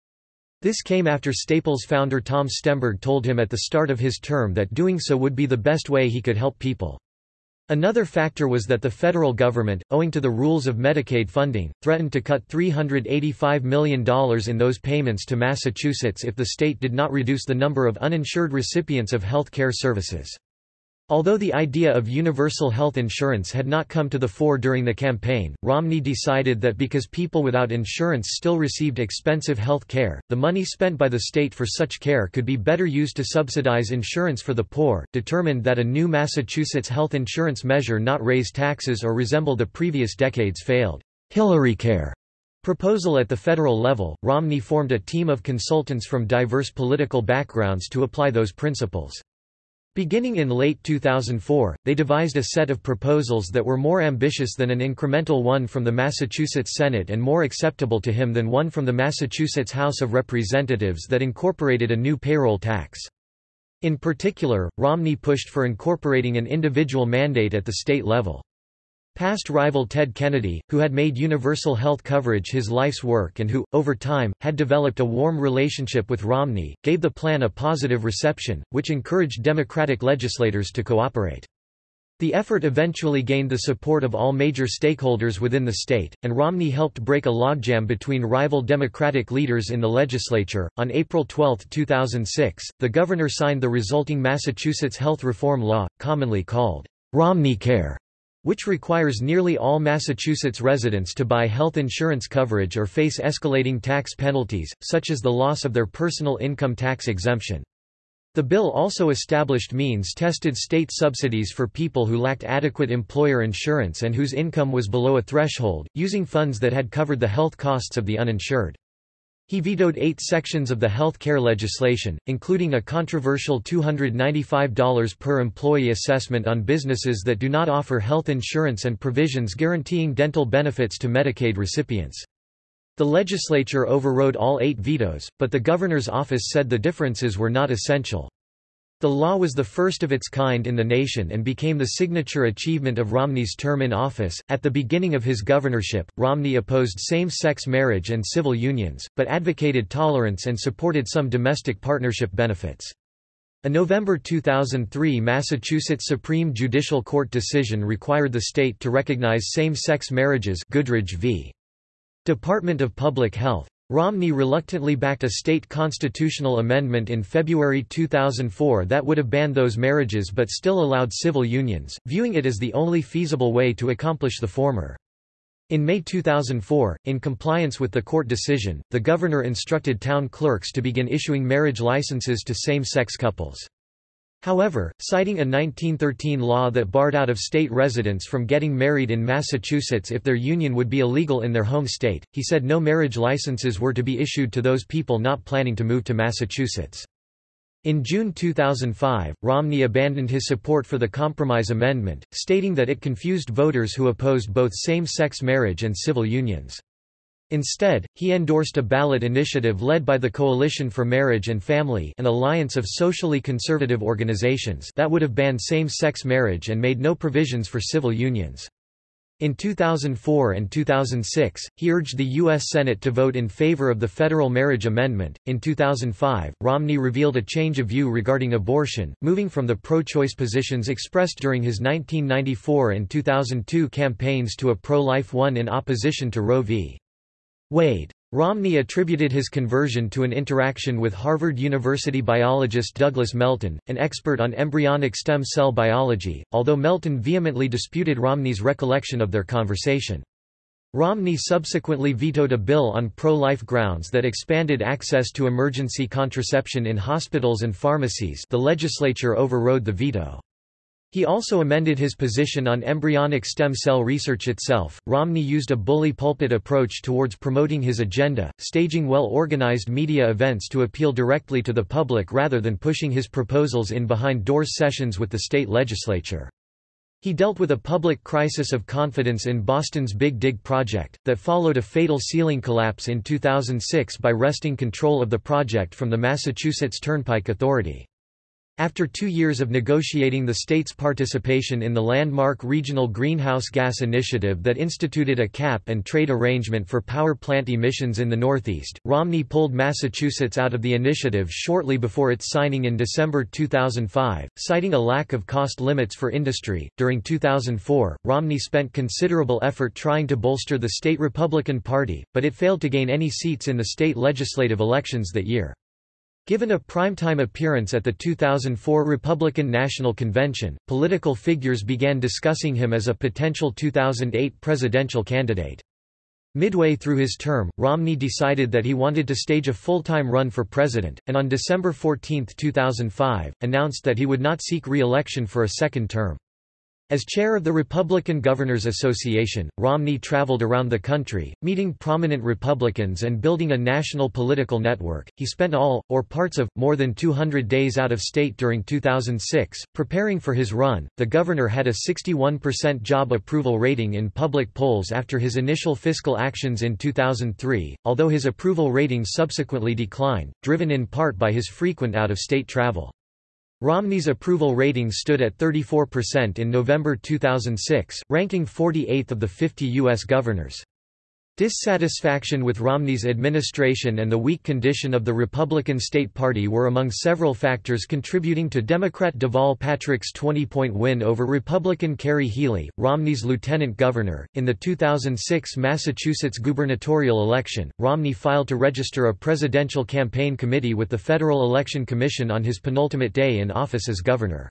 This came after Staples founder Tom Stemberg told him at the start of his term that doing so would be the best way he could help people. Another factor was that the federal government, owing to the rules of Medicaid funding, threatened to cut $385 million in those payments to Massachusetts if the state did not reduce the number of uninsured recipients of health care services. Although the idea of universal health insurance had not come to the fore during the campaign, Romney decided that because people without insurance still received expensive health care, the money spent by the state for such care could be better used to subsidize insurance for the poor, determined that a new Massachusetts health insurance measure not raise taxes or resemble the previous decade's failed HillaryCare proposal at the federal level. Romney formed a team of consultants from diverse political backgrounds to apply those principles. Beginning in late 2004, they devised a set of proposals that were more ambitious than an incremental one from the Massachusetts Senate and more acceptable to him than one from the Massachusetts House of Representatives that incorporated a new payroll tax. In particular, Romney pushed for incorporating an individual mandate at the state level. Past rival Ted Kennedy, who had made universal health coverage his life's work and who, over time, had developed a warm relationship with Romney, gave the plan a positive reception, which encouraged Democratic legislators to cooperate. The effort eventually gained the support of all major stakeholders within the state, and Romney helped break a logjam between rival Democratic leaders in the legislature. On April 12, 2006, the governor signed the resulting Massachusetts health reform law, commonly called Romney Care which requires nearly all Massachusetts residents to buy health insurance coverage or face escalating tax penalties, such as the loss of their personal income tax exemption. The bill also established means-tested state subsidies for people who lacked adequate employer insurance and whose income was below a threshold, using funds that had covered the health costs of the uninsured. He vetoed eight sections of the health care legislation, including a controversial $295 per employee assessment on businesses that do not offer health insurance and provisions guaranteeing dental benefits to Medicaid recipients. The legislature overrode all eight vetoes, but the governor's office said the differences were not essential. The law was the first of its kind in the nation and became the signature achievement of Romney's term in office. At the beginning of his governorship, Romney opposed same sex marriage and civil unions, but advocated tolerance and supported some domestic partnership benefits. A November 2003 Massachusetts Supreme Judicial Court decision required the state to recognize same-sex marriages Goodridge v. Department of Public Health. Romney reluctantly backed a state constitutional amendment in February 2004 that would have banned those marriages but still allowed civil unions, viewing it as the only feasible way to accomplish the former. In May 2004, in compliance with the court decision, the governor instructed town clerks to begin issuing marriage licenses to same-sex couples. However, citing a 1913 law that barred out-of-state residents from getting married in Massachusetts if their union would be illegal in their home state, he said no marriage licenses were to be issued to those people not planning to move to Massachusetts. In June 2005, Romney abandoned his support for the Compromise Amendment, stating that it confused voters who opposed both same-sex marriage and civil unions. Instead, he endorsed a ballot initiative led by the Coalition for Marriage and Family an alliance of socially conservative organizations that would have banned same-sex marriage and made no provisions for civil unions. In 2004 and 2006, he urged the U.S. Senate to vote in favor of the federal marriage amendment. In 2005, Romney revealed a change of view regarding abortion, moving from the pro choice positions expressed during his 1994 and 2002 campaigns to a pro life one in opposition to Roe v. Wade. Romney attributed his conversion to an interaction with Harvard University biologist Douglas Melton, an expert on embryonic stem cell biology, although Melton vehemently disputed Romney's recollection of their conversation. Romney subsequently vetoed a bill on pro-life grounds that expanded access to emergency contraception in hospitals and pharmacies the legislature overrode the veto. He also amended his position on embryonic stem cell research itself. Romney used a bully pulpit approach towards promoting his agenda, staging well organized media events to appeal directly to the public rather than pushing his proposals in behind doors sessions with the state legislature. He dealt with a public crisis of confidence in Boston's Big Dig project, that followed a fatal ceiling collapse in 2006 by wresting control of the project from the Massachusetts Turnpike Authority. After two years of negotiating the state's participation in the landmark Regional Greenhouse Gas Initiative that instituted a cap and trade arrangement for power plant emissions in the Northeast, Romney pulled Massachusetts out of the initiative shortly before its signing in December 2005, citing a lack of cost limits for industry. During 2004, Romney spent considerable effort trying to bolster the state Republican Party, but it failed to gain any seats in the state legislative elections that year. Given a primetime appearance at the 2004 Republican National Convention, political figures began discussing him as a potential 2008 presidential candidate. Midway through his term, Romney decided that he wanted to stage a full-time run for president, and on December 14, 2005, announced that he would not seek re-election for a second term. As chair of the Republican Governors Association, Romney traveled around the country, meeting prominent Republicans and building a national political network. He spent all, or parts of, more than 200 days out of state during 2006, preparing for his run. The governor had a 61% job approval rating in public polls after his initial fiscal actions in 2003, although his approval rating subsequently declined, driven in part by his frequent out of state travel. Romney's approval rating stood at 34% in November 2006, ranking 48th of the 50 U.S. governors. Dissatisfaction with Romney's administration and the weak condition of the Republican state party were among several factors contributing to Democrat Deval Patrick's 20-point win over Republican Kerry Healey, Romney's lieutenant governor. In the 2006 Massachusetts gubernatorial election, Romney filed to register a presidential campaign committee with the Federal Election Commission on his penultimate day in office as governor.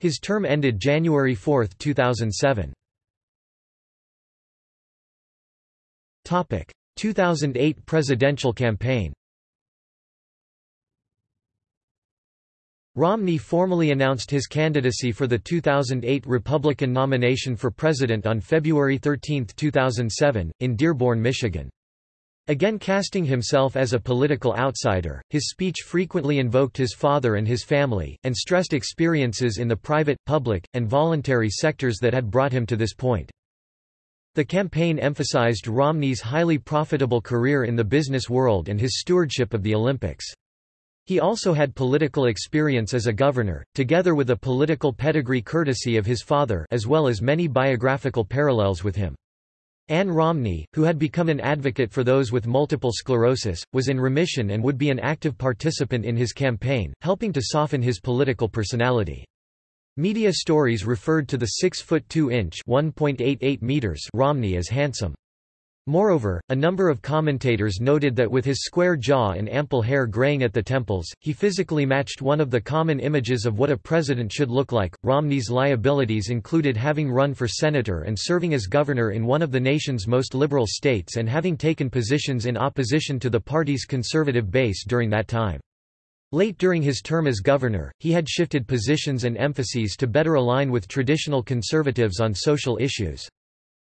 His term ended January 4, 2007. Topic: 2008 presidential campaign. Romney formally announced his candidacy for the 2008 Republican nomination for president on February 13, 2007, in Dearborn, Michigan. Again casting himself as a political outsider, his speech frequently invoked his father and his family, and stressed experiences in the private, public, and voluntary sectors that had brought him to this point. The campaign emphasized Romney's highly profitable career in the business world and his stewardship of the Olympics. He also had political experience as a governor, together with a political pedigree courtesy of his father as well as many biographical parallels with him. Ann Romney, who had become an advocate for those with multiple sclerosis, was in remission and would be an active participant in his campaign, helping to soften his political personality. Media stories referred to the 6 foot 2 inch (1.88 meters) Romney as handsome. Moreover, a number of commentators noted that with his square jaw and ample hair graying at the temples, he physically matched one of the common images of what a president should look like. Romney's liabilities included having run for senator and serving as governor in one of the nation's most liberal states and having taken positions in opposition to the party's conservative base during that time. Late during his term as governor, he had shifted positions and emphases to better align with traditional conservatives on social issues.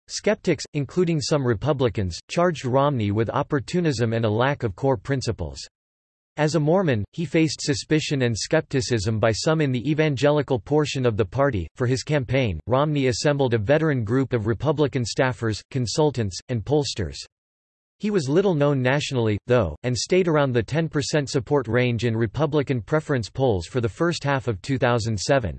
Skeptics, including some Republicans, charged Romney with opportunism and a lack of core principles. As a Mormon, he faced suspicion and skepticism by some in the evangelical portion of the party. For his campaign, Romney assembled a veteran group of Republican staffers, consultants, and pollsters. He was little known nationally, though, and stayed around the 10% support range in Republican preference polls for the first half of 2007.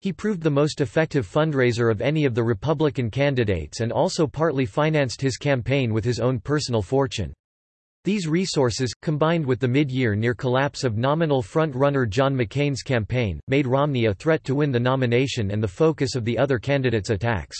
He proved the most effective fundraiser of any of the Republican candidates and also partly financed his campaign with his own personal fortune. These resources, combined with the mid-year near collapse of nominal front-runner John McCain's campaign, made Romney a threat to win the nomination and the focus of the other candidates' attacks.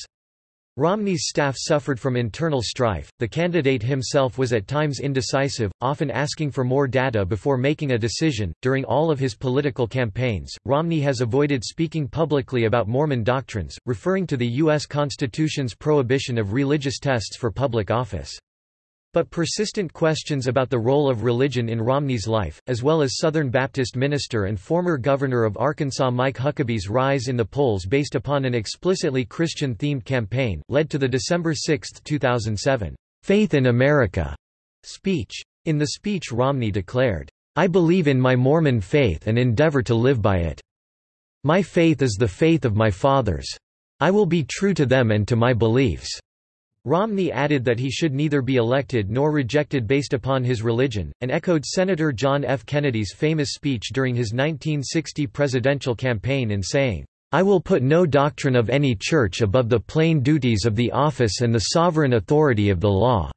Romney's staff suffered from internal strife, the candidate himself was at times indecisive, often asking for more data before making a decision. During all of his political campaigns, Romney has avoided speaking publicly about Mormon doctrines, referring to the U.S. Constitution's prohibition of religious tests for public office. But persistent questions about the role of religion in Romney's life, as well as Southern Baptist minister and former governor of Arkansas Mike Huckabee's rise in the polls based upon an explicitly Christian-themed campaign, led to the December 6, 2007, "'Faith in America' speech. In the speech Romney declared, "'I believe in my Mormon faith and endeavor to live by it. My faith is the faith of my fathers. I will be true to them and to my beliefs.' Romney added that he should neither be elected nor rejected based upon his religion, and echoed Senator John F. Kennedy's famous speech during his 1960 presidential campaign in saying, I will put no doctrine of any church above the plain duties of the office and the sovereign authority of the law."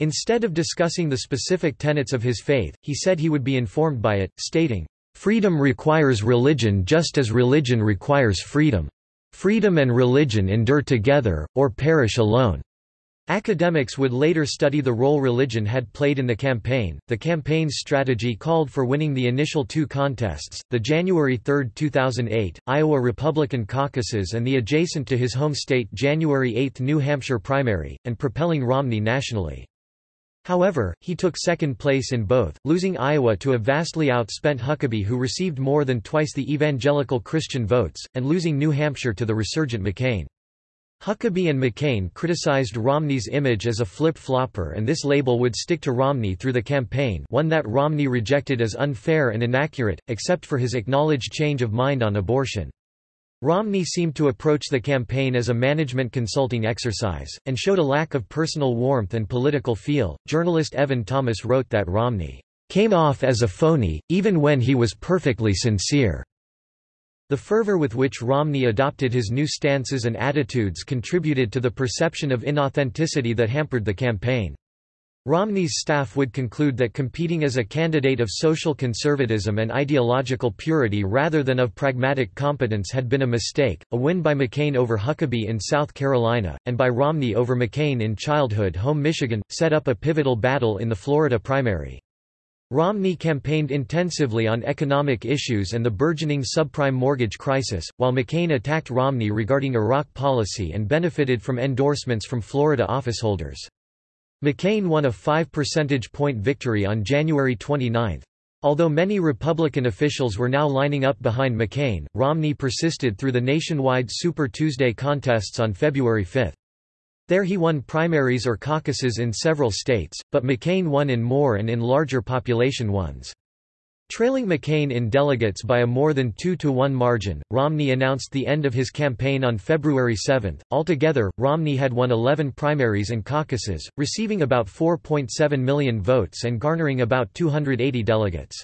Instead of discussing the specific tenets of his faith, he said he would be informed by it, stating, "...freedom requires religion just as religion requires freedom." Freedom and religion endure together, or perish alone. Academics would later study the role religion had played in the campaign. The campaign's strategy called for winning the initial two contests, the January 3, 2008, Iowa Republican caucuses and the adjacent to his home state January 8 New Hampshire primary, and propelling Romney nationally. However, he took second place in both, losing Iowa to a vastly outspent Huckabee who received more than twice the evangelical Christian votes, and losing New Hampshire to the resurgent McCain. Huckabee and McCain criticized Romney's image as a flip-flopper and this label would stick to Romney through the campaign one that Romney rejected as unfair and inaccurate, except for his acknowledged change of mind on abortion. Romney seemed to approach the campaign as a management consulting exercise, and showed a lack of personal warmth and political feel. Journalist Evan Thomas wrote that Romney came off as a phony, even when he was perfectly sincere. The fervor with which Romney adopted his new stances and attitudes contributed to the perception of inauthenticity that hampered the campaign. Romney's staff would conclude that competing as a candidate of social conservatism and ideological purity rather than of pragmatic competence had been a mistake. A win by McCain over Huckabee in South Carolina, and by Romney over McCain in childhood home Michigan, set up a pivotal battle in the Florida primary. Romney campaigned intensively on economic issues and the burgeoning subprime mortgage crisis, while McCain attacked Romney regarding Iraq policy and benefited from endorsements from Florida officeholders. McCain won a 5 percentage point victory on January 29. Although many Republican officials were now lining up behind McCain, Romney persisted through the nationwide Super Tuesday contests on February 5. There he won primaries or caucuses in several states, but McCain won in more and in larger population ones. Trailing McCain in delegates by a more than 2 to 1 margin, Romney announced the end of his campaign on February 7. Altogether, Romney had won 11 primaries and caucuses, receiving about 4.7 million votes and garnering about 280 delegates.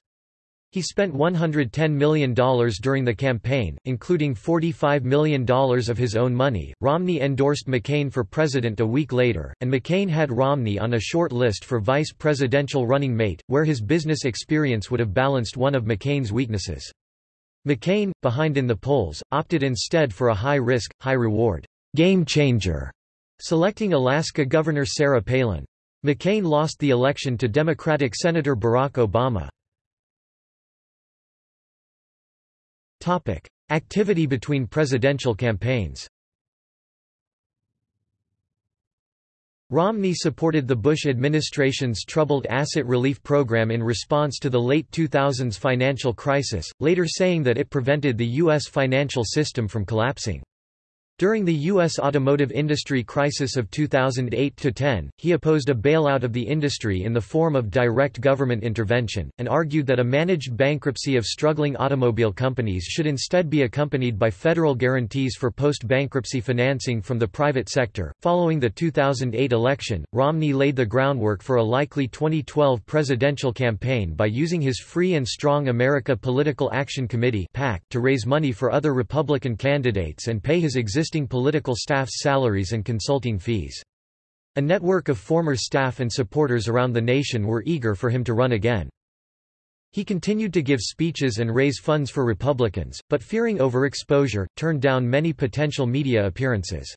He spent $110 million during the campaign, including $45 million of his own money. Romney endorsed McCain for president a week later, and McCain had Romney on a short list for vice presidential running mate, where his business experience would have balanced one of McCain's weaknesses. McCain, behind in the polls, opted instead for a high-risk, high-reward game changer, selecting Alaska Governor Sarah Palin. McCain lost the election to Democratic Senator Barack Obama. Topic: Activity between presidential campaigns. Romney supported the Bush administration's troubled asset relief program in response to the late 2000s financial crisis, later saying that it prevented the U.S. financial system from collapsing. During the U.S. automotive industry crisis of 2008–10, he opposed a bailout of the industry in the form of direct government intervention, and argued that a managed bankruptcy of struggling automobile companies should instead be accompanied by federal guarantees for post-bankruptcy financing from the private sector. Following the 2008 election, Romney laid the groundwork for a likely 2012 presidential campaign by using his Free and Strong America Political Action Committee to raise money for other Republican candidates and pay his existing existing political staff's salaries and consulting fees. A network of former staff and supporters around the nation were eager for him to run again. He continued to give speeches and raise funds for Republicans, but fearing overexposure, turned down many potential media appearances.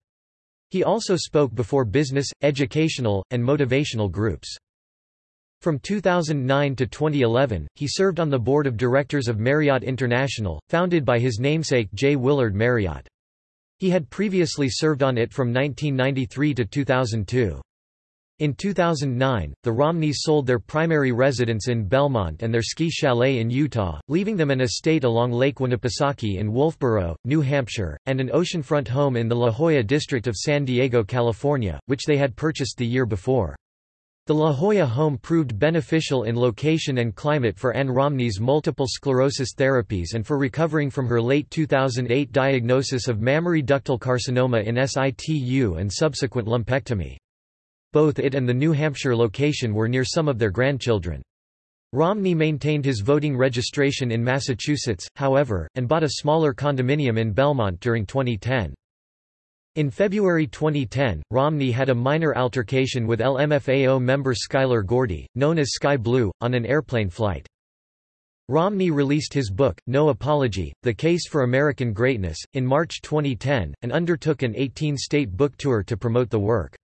He also spoke before business, educational, and motivational groups. From 2009 to 2011, he served on the board of directors of Marriott International, founded by his namesake J. Willard Marriott. He had previously served on it from 1993 to 2002. In 2009, the Romneys sold their primary residence in Belmont and their ski chalet in Utah, leaving them an estate along Lake Winnipesaukee in Wolfeboro, New Hampshire, and an oceanfront home in the La Jolla district of San Diego, California, which they had purchased the year before. The La Jolla home proved beneficial in location and climate for Ann Romney's multiple sclerosis therapies and for recovering from her late 2008 diagnosis of mammary ductal carcinoma in situ and subsequent lumpectomy. Both it and the New Hampshire location were near some of their grandchildren. Romney maintained his voting registration in Massachusetts, however, and bought a smaller condominium in Belmont during 2010. In February 2010, Romney had a minor altercation with LMFAO member Skyler Gordy, known as Sky Blu, on an airplane flight. Romney released his book, No Apology, The Case for American Greatness, in March 2010, and undertook an 18-state book tour to promote the work.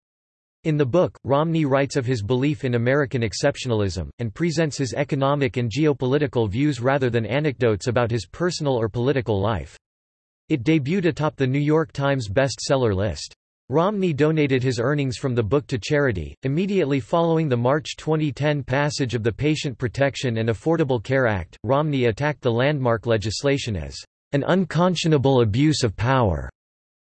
In the book, Romney writes of his belief in American exceptionalism, and presents his economic and geopolitical views rather than anecdotes about his personal or political life. It debuted atop the New York Times bestseller list. Romney donated his earnings from the book to charity. Immediately following the March 2010 passage of the Patient Protection and Affordable Care Act, Romney attacked the landmark legislation as an unconscionable abuse of power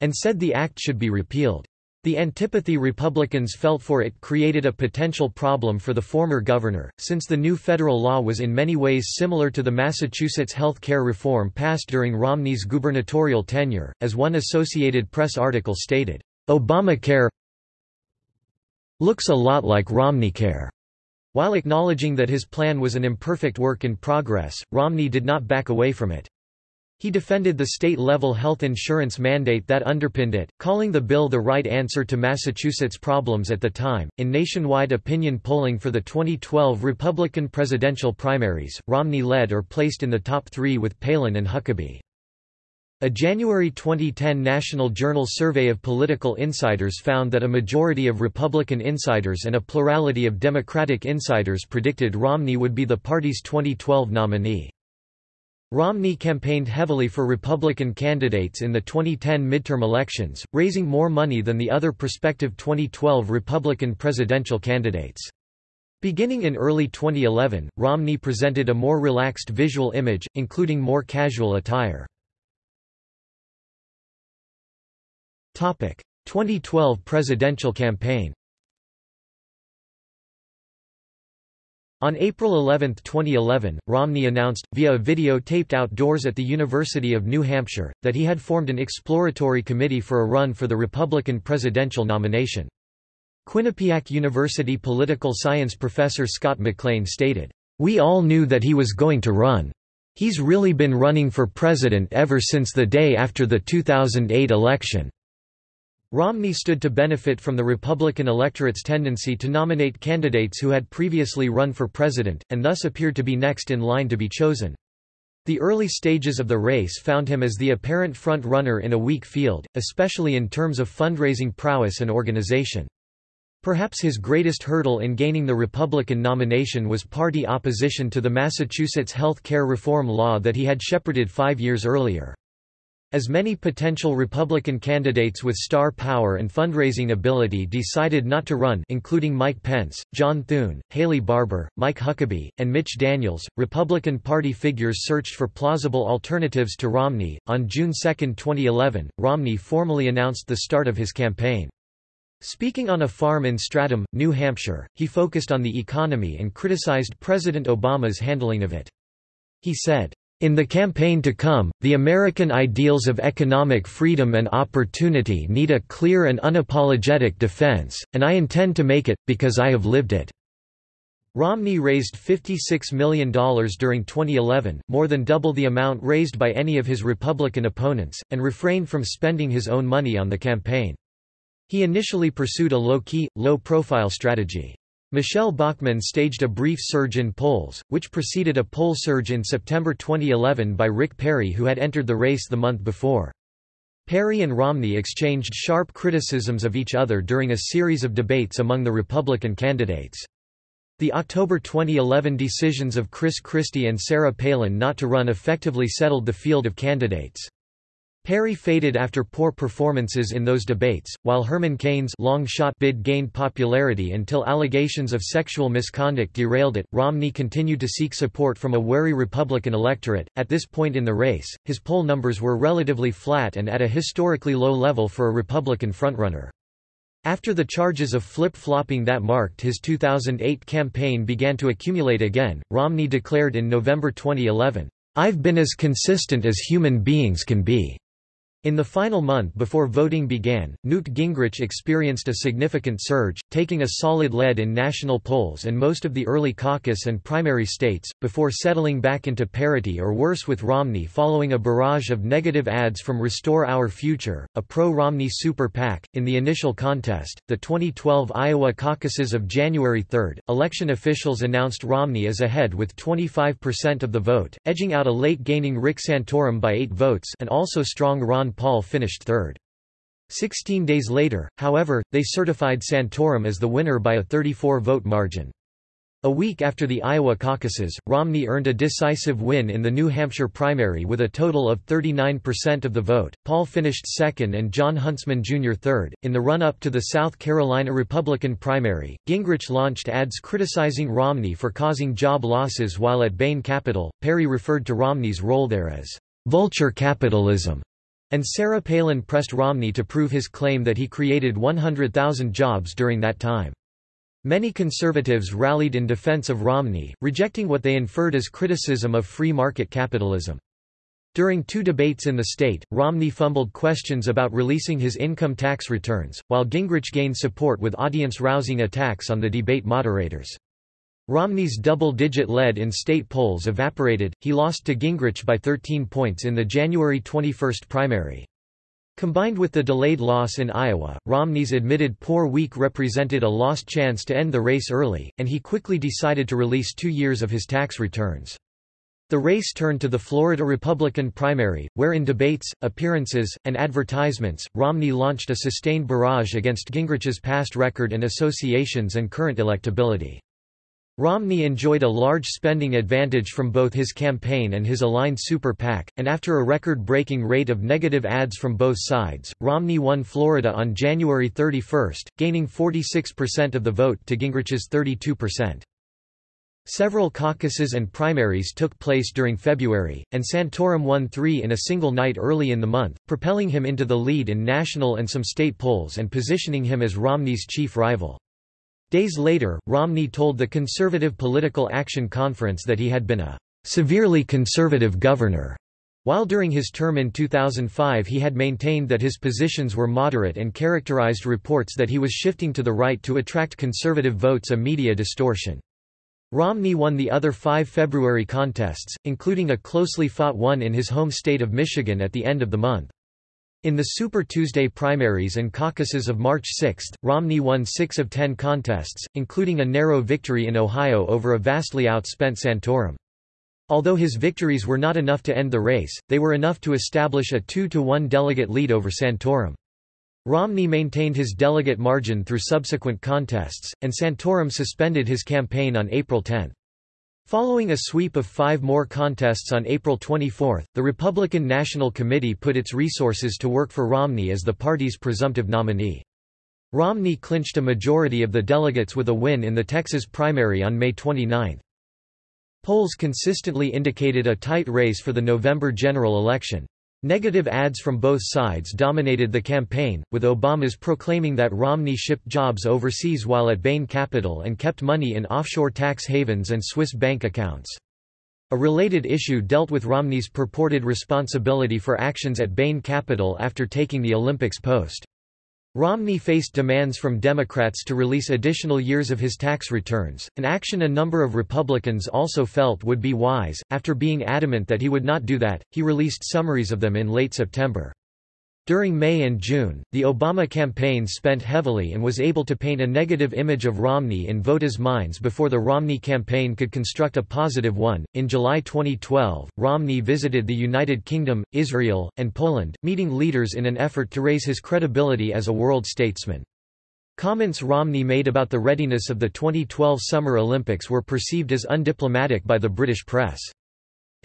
and said the act should be repealed. The antipathy Republicans felt for it created a potential problem for the former governor, since the new federal law was in many ways similar to the Massachusetts health care reform passed during Romney's gubernatorial tenure, as one Associated Press article stated, "...Obamacare looks a lot like Romneycare." While acknowledging that his plan was an imperfect work in progress, Romney did not back away from it. He defended the state-level health insurance mandate that underpinned it, calling the bill the right answer to Massachusetts' problems at the time. In nationwide opinion polling for the 2012 Republican presidential primaries, Romney led or placed in the top three with Palin and Huckabee. A January 2010 National Journal survey of political insiders found that a majority of Republican insiders and a plurality of Democratic insiders predicted Romney would be the party's 2012 nominee. Romney campaigned heavily for Republican candidates in the 2010 midterm elections, raising more money than the other prospective 2012 Republican presidential candidates. Beginning in early 2011, Romney presented a more relaxed visual image, including more casual attire. 2012 presidential campaign On April 11, 2011, Romney announced, via a video taped outdoors at the University of New Hampshire, that he had formed an exploratory committee for a run for the Republican presidential nomination. Quinnipiac University political science professor Scott McLean stated, We all knew that he was going to run. He's really been running for president ever since the day after the 2008 election. Romney stood to benefit from the Republican electorate's tendency to nominate candidates who had previously run for president, and thus appeared to be next in line to be chosen. The early stages of the race found him as the apparent front-runner in a weak field, especially in terms of fundraising prowess and organization. Perhaps his greatest hurdle in gaining the Republican nomination was party opposition to the Massachusetts health care reform law that he had shepherded five years earlier. As many potential Republican candidates with star power and fundraising ability decided not to run including Mike Pence, John Thune, Haley Barbour, Mike Huckabee, and Mitch Daniels, Republican Party figures searched for plausible alternatives to Romney. On June 2, 2011, Romney formally announced the start of his campaign. Speaking on a farm in Stratham, New Hampshire, he focused on the economy and criticized President Obama's handling of it. He said, in the campaign to come, the American ideals of economic freedom and opportunity need a clear and unapologetic defense, and I intend to make it, because I have lived it." Romney raised $56 million during 2011, more than double the amount raised by any of his Republican opponents, and refrained from spending his own money on the campaign. He initially pursued a low-key, low-profile strategy. Michele Bachmann staged a brief surge in polls, which preceded a poll surge in September 2011 by Rick Perry who had entered the race the month before. Perry and Romney exchanged sharp criticisms of each other during a series of debates among the Republican candidates. The October 2011 decisions of Chris Christie and Sarah Palin not to run effectively settled the field of candidates. Perry faded after poor performances in those debates, while Herman Cain's long shot bid gained popularity until allegations of sexual misconduct derailed it. Romney continued to seek support from a wary Republican electorate. At this point in the race, his poll numbers were relatively flat and at a historically low level for a Republican frontrunner. After the charges of flip-flopping that marked his 2008 campaign began to accumulate again, Romney declared in November 2011, "I've been as consistent as human beings can be." In the final month before voting began, Newt Gingrich experienced a significant surge, taking a solid lead in national polls and most of the early caucus and primary states, before settling back into parity or worse with Romney following a barrage of negative ads from Restore Our Future, a pro-Romney super PAC. In the initial contest, the 2012 Iowa caucuses of January 3, election officials announced Romney as ahead with 25% of the vote, edging out a late gaining Rick Santorum by eight votes and also strong Ron Paul finished third. Sixteen days later, however, they certified Santorum as the winner by a 34-vote margin. A week after the Iowa caucuses, Romney earned a decisive win in the New Hampshire primary with a total of 39% of the vote. Paul finished second and Jon Huntsman Jr. third. In the run up to the South Carolina Republican primary, Gingrich launched ads criticizing Romney for causing job losses while at Bain Capital. Perry referred to Romney's role there as vulture capitalism and Sarah Palin pressed Romney to prove his claim that he created 100,000 jobs during that time. Many conservatives rallied in defense of Romney, rejecting what they inferred as criticism of free market capitalism. During two debates in the state, Romney fumbled questions about releasing his income tax returns, while Gingrich gained support with audience-rousing attacks on the debate moderators. Romney's double-digit lead in state polls evaporated, he lost to Gingrich by 13 points in the January 21 primary. Combined with the delayed loss in Iowa, Romney's admitted poor week represented a lost chance to end the race early, and he quickly decided to release two years of his tax returns. The race turned to the Florida Republican primary, where in debates, appearances, and advertisements, Romney launched a sustained barrage against Gingrich's past record and associations and current electability. Romney enjoyed a large spending advantage from both his campaign and his aligned super PAC, and after a record-breaking rate of negative ads from both sides, Romney won Florida on January 31, gaining 46% of the vote to Gingrich's 32%. Several caucuses and primaries took place during February, and Santorum won three in a single night early in the month, propelling him into the lead in national and some state polls and positioning him as Romney's chief rival. Days later, Romney told the Conservative Political Action Conference that he had been a severely conservative governor, while during his term in 2005 he had maintained that his positions were moderate and characterized reports that he was shifting to the right to attract conservative votes a media distortion. Romney won the other five February contests, including a closely fought one in his home state of Michigan at the end of the month. In the Super Tuesday primaries and caucuses of March 6, Romney won six of ten contests, including a narrow victory in Ohio over a vastly outspent Santorum. Although his victories were not enough to end the race, they were enough to establish a 2-to-1 delegate lead over Santorum. Romney maintained his delegate margin through subsequent contests, and Santorum suspended his campaign on April 10. Following a sweep of five more contests on April 24, the Republican National Committee put its resources to work for Romney as the party's presumptive nominee. Romney clinched a majority of the delegates with a win in the Texas primary on May 29. Polls consistently indicated a tight race for the November general election. Negative ads from both sides dominated the campaign, with Obama's proclaiming that Romney shipped jobs overseas while at Bain Capital and kept money in offshore tax havens and Swiss bank accounts. A related issue dealt with Romney's purported responsibility for actions at Bain Capital after taking the Olympics post. Romney faced demands from Democrats to release additional years of his tax returns, an action a number of Republicans also felt would be wise. After being adamant that he would not do that, he released summaries of them in late September. During May and June, the Obama campaign spent heavily and was able to paint a negative image of Romney in voters' minds before the Romney campaign could construct a positive one. In July 2012, Romney visited the United Kingdom, Israel, and Poland, meeting leaders in an effort to raise his credibility as a world statesman. Comments Romney made about the readiness of the 2012 Summer Olympics were perceived as undiplomatic by the British press.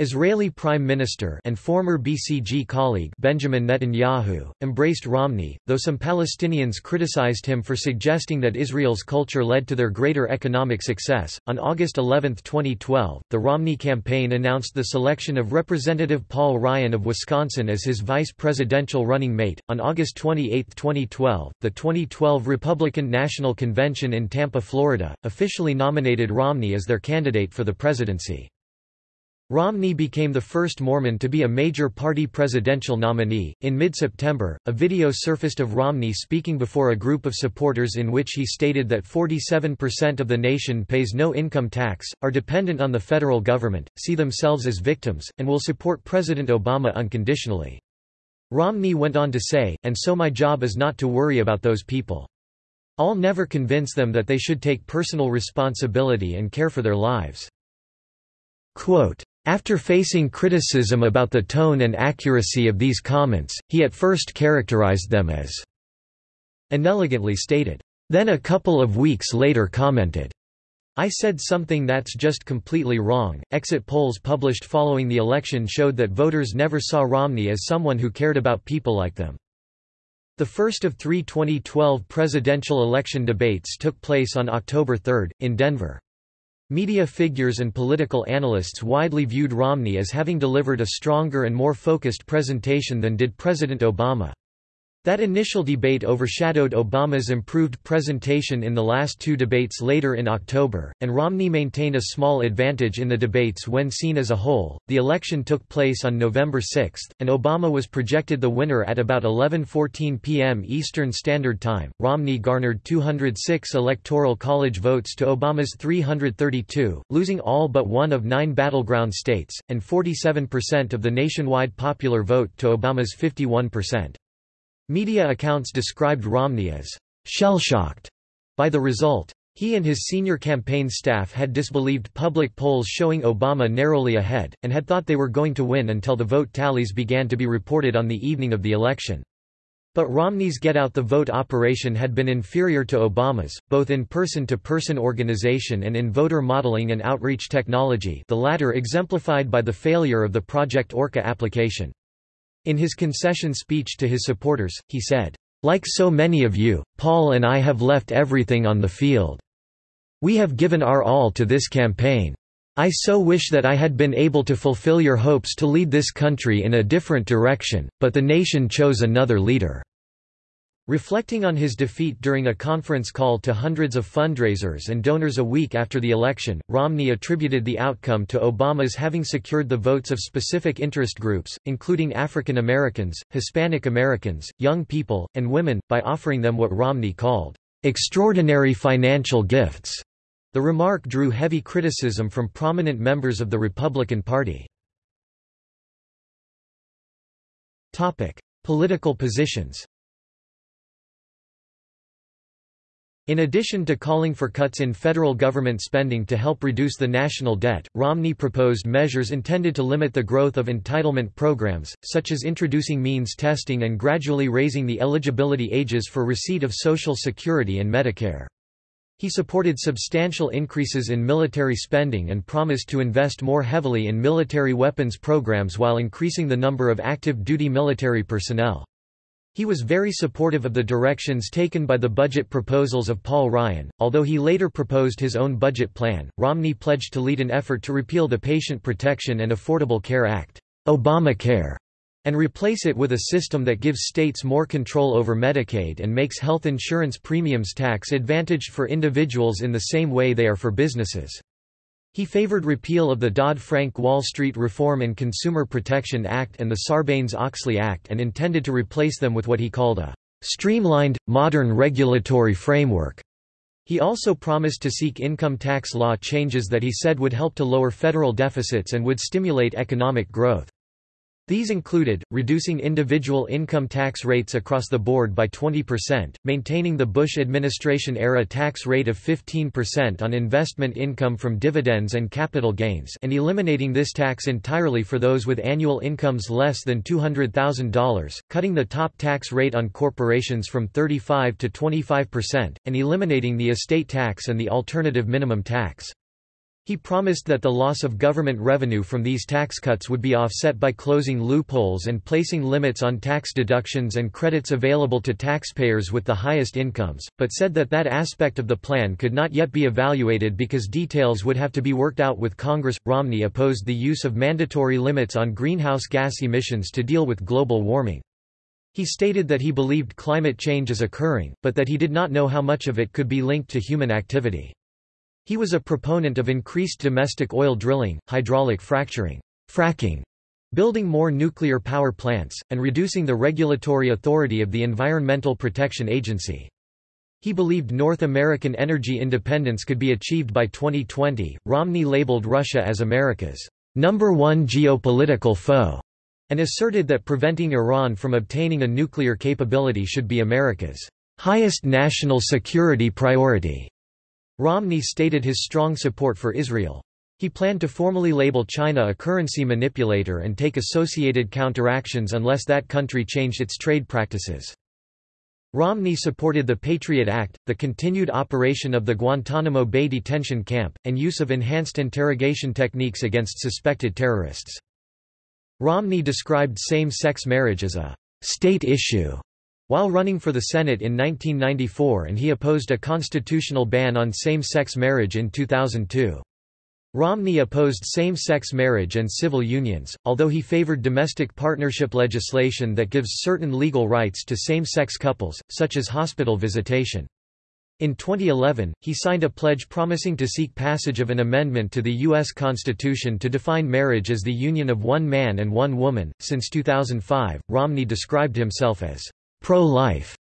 Israeli Prime Minister and former BCG colleague Benjamin Netanyahu, embraced Romney, though some Palestinians criticized him for suggesting that Israel's culture led to their greater economic success. On August 11, 2012, the Romney campaign announced the selection of Representative Paul Ryan of Wisconsin as his vice presidential running mate. On August 28, 2012, the 2012 Republican National Convention in Tampa, Florida, officially nominated Romney as their candidate for the presidency. Romney became the first Mormon to be a major party presidential nominee. In mid September, a video surfaced of Romney speaking before a group of supporters in which he stated that 47% of the nation pays no income tax, are dependent on the federal government, see themselves as victims, and will support President Obama unconditionally. Romney went on to say, and so my job is not to worry about those people. I'll never convince them that they should take personal responsibility and care for their lives. Quote, after facing criticism about the tone and accuracy of these comments, he at first characterized them as inelegantly stated. Then a couple of weeks later commented, I said something that's just completely wrong. Exit polls published following the election showed that voters never saw Romney as someone who cared about people like them. The first of three 2012 presidential election debates took place on October 3, in Denver. Media figures and political analysts widely viewed Romney as having delivered a stronger and more focused presentation than did President Obama. That initial debate overshadowed Obama's improved presentation in the last two debates later in October, and Romney maintained a small advantage in the debates when seen as a whole. The election took place on November 6, and Obama was projected the winner at about 11:14 p.m. Eastern Standard Time. Romney garnered 206 electoral college votes to Obama's 332, losing all but one of 9 battleground states, and 47% of the nationwide popular vote to Obama's 51%. Media accounts described Romney as shell-shocked by the result. He and his senior campaign staff had disbelieved public polls showing Obama narrowly ahead, and had thought they were going to win until the vote tallies began to be reported on the evening of the election. But Romney's Get Out the Vote operation had been inferior to Obama's, both in person-to-person -person organization and in voter modeling and outreach technology the latter exemplified by the failure of the Project Orca application. In his concession speech to his supporters, he said, "...like so many of you, Paul and I have left everything on the field. We have given our all to this campaign. I so wish that I had been able to fulfill your hopes to lead this country in a different direction, but the nation chose another leader." Reflecting on his defeat during a conference call to hundreds of fundraisers and donors a week after the election, Romney attributed the outcome to Obama's having secured the votes of specific interest groups, including African Americans, Hispanic Americans, young people, and women, by offering them what Romney called, "...extraordinary financial gifts." The remark drew heavy criticism from prominent members of the Republican Party. Political positions In addition to calling for cuts in federal government spending to help reduce the national debt, Romney proposed measures intended to limit the growth of entitlement programs, such as introducing means testing and gradually raising the eligibility ages for receipt of Social Security and Medicare. He supported substantial increases in military spending and promised to invest more heavily in military weapons programs while increasing the number of active duty military personnel. He was very supportive of the directions taken by the budget proposals of Paul Ryan. Although he later proposed his own budget plan, Romney pledged to lead an effort to repeal the Patient Protection and Affordable Care Act, Obamacare, and replace it with a system that gives states more control over Medicaid and makes health insurance premiums tax advantaged for individuals in the same way they are for businesses. He favored repeal of the Dodd-Frank Wall Street Reform and Consumer Protection Act and the Sarbanes-Oxley Act and intended to replace them with what he called a streamlined, modern regulatory framework. He also promised to seek income tax law changes that he said would help to lower federal deficits and would stimulate economic growth. These included, reducing individual income tax rates across the board by 20%, maintaining the Bush administration-era tax rate of 15% on investment income from dividends and capital gains and eliminating this tax entirely for those with annual incomes less than $200,000, cutting the top tax rate on corporations from 35 to 25%, and eliminating the estate tax and the alternative minimum tax. He promised that the loss of government revenue from these tax cuts would be offset by closing loopholes and placing limits on tax deductions and credits available to taxpayers with the highest incomes, but said that that aspect of the plan could not yet be evaluated because details would have to be worked out with Congress. Romney opposed the use of mandatory limits on greenhouse gas emissions to deal with global warming. He stated that he believed climate change is occurring, but that he did not know how much of it could be linked to human activity. He was a proponent of increased domestic oil drilling, hydraulic fracturing, fracking, building more nuclear power plants, and reducing the regulatory authority of the Environmental Protection Agency. He believed North American energy independence could be achieved by 2020. Romney labeled Russia as America's number one geopolitical foe and asserted that preventing Iran from obtaining a nuclear capability should be America's highest national security priority. Romney stated his strong support for Israel. He planned to formally label China a currency manipulator and take associated counteractions unless that country changed its trade practices. Romney supported the Patriot Act, the continued operation of the Guantanamo Bay detention camp, and use of enhanced interrogation techniques against suspected terrorists. Romney described same-sex marriage as a state issue while running for the Senate in 1994 and he opposed a constitutional ban on same-sex marriage in 2002. Romney opposed same-sex marriage and civil unions, although he favored domestic partnership legislation that gives certain legal rights to same-sex couples, such as hospital visitation. In 2011, he signed a pledge promising to seek passage of an amendment to the U.S. Constitution to define marriage as the union of one man and one woman. Since 2005, Romney described himself as pro-life.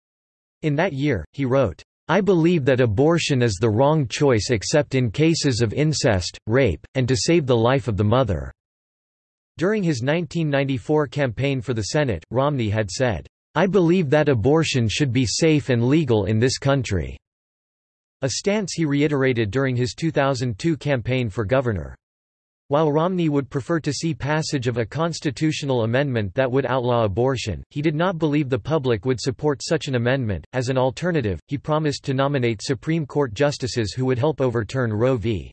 In that year, he wrote, I believe that abortion is the wrong choice except in cases of incest, rape, and to save the life of the mother." During his 1994 campaign for the Senate, Romney had said, I believe that abortion should be safe and legal in this country, a stance he reiterated during his 2002 campaign for governor. While Romney would prefer to see passage of a constitutional amendment that would outlaw abortion, he did not believe the public would support such an amendment. As an alternative, he promised to nominate Supreme Court justices who would help overturn Roe v.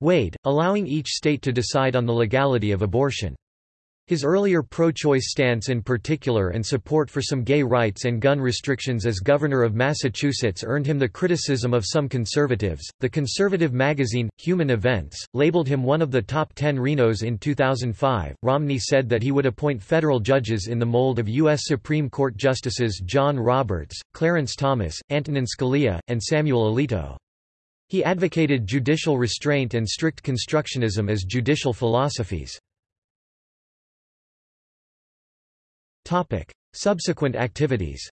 Wade, allowing each state to decide on the legality of abortion. His earlier pro-choice stance in particular and support for some gay rights and gun restrictions as governor of Massachusetts earned him the criticism of some conservatives. The conservative magazine, Human Events, labeled him one of the top 10 RINOs in 2005. Romney said that he would appoint federal judges in the mold of U.S. Supreme Court Justices John Roberts, Clarence Thomas, Antonin Scalia, and Samuel Alito. He advocated judicial restraint and strict constructionism as judicial philosophies. Topic. Subsequent activities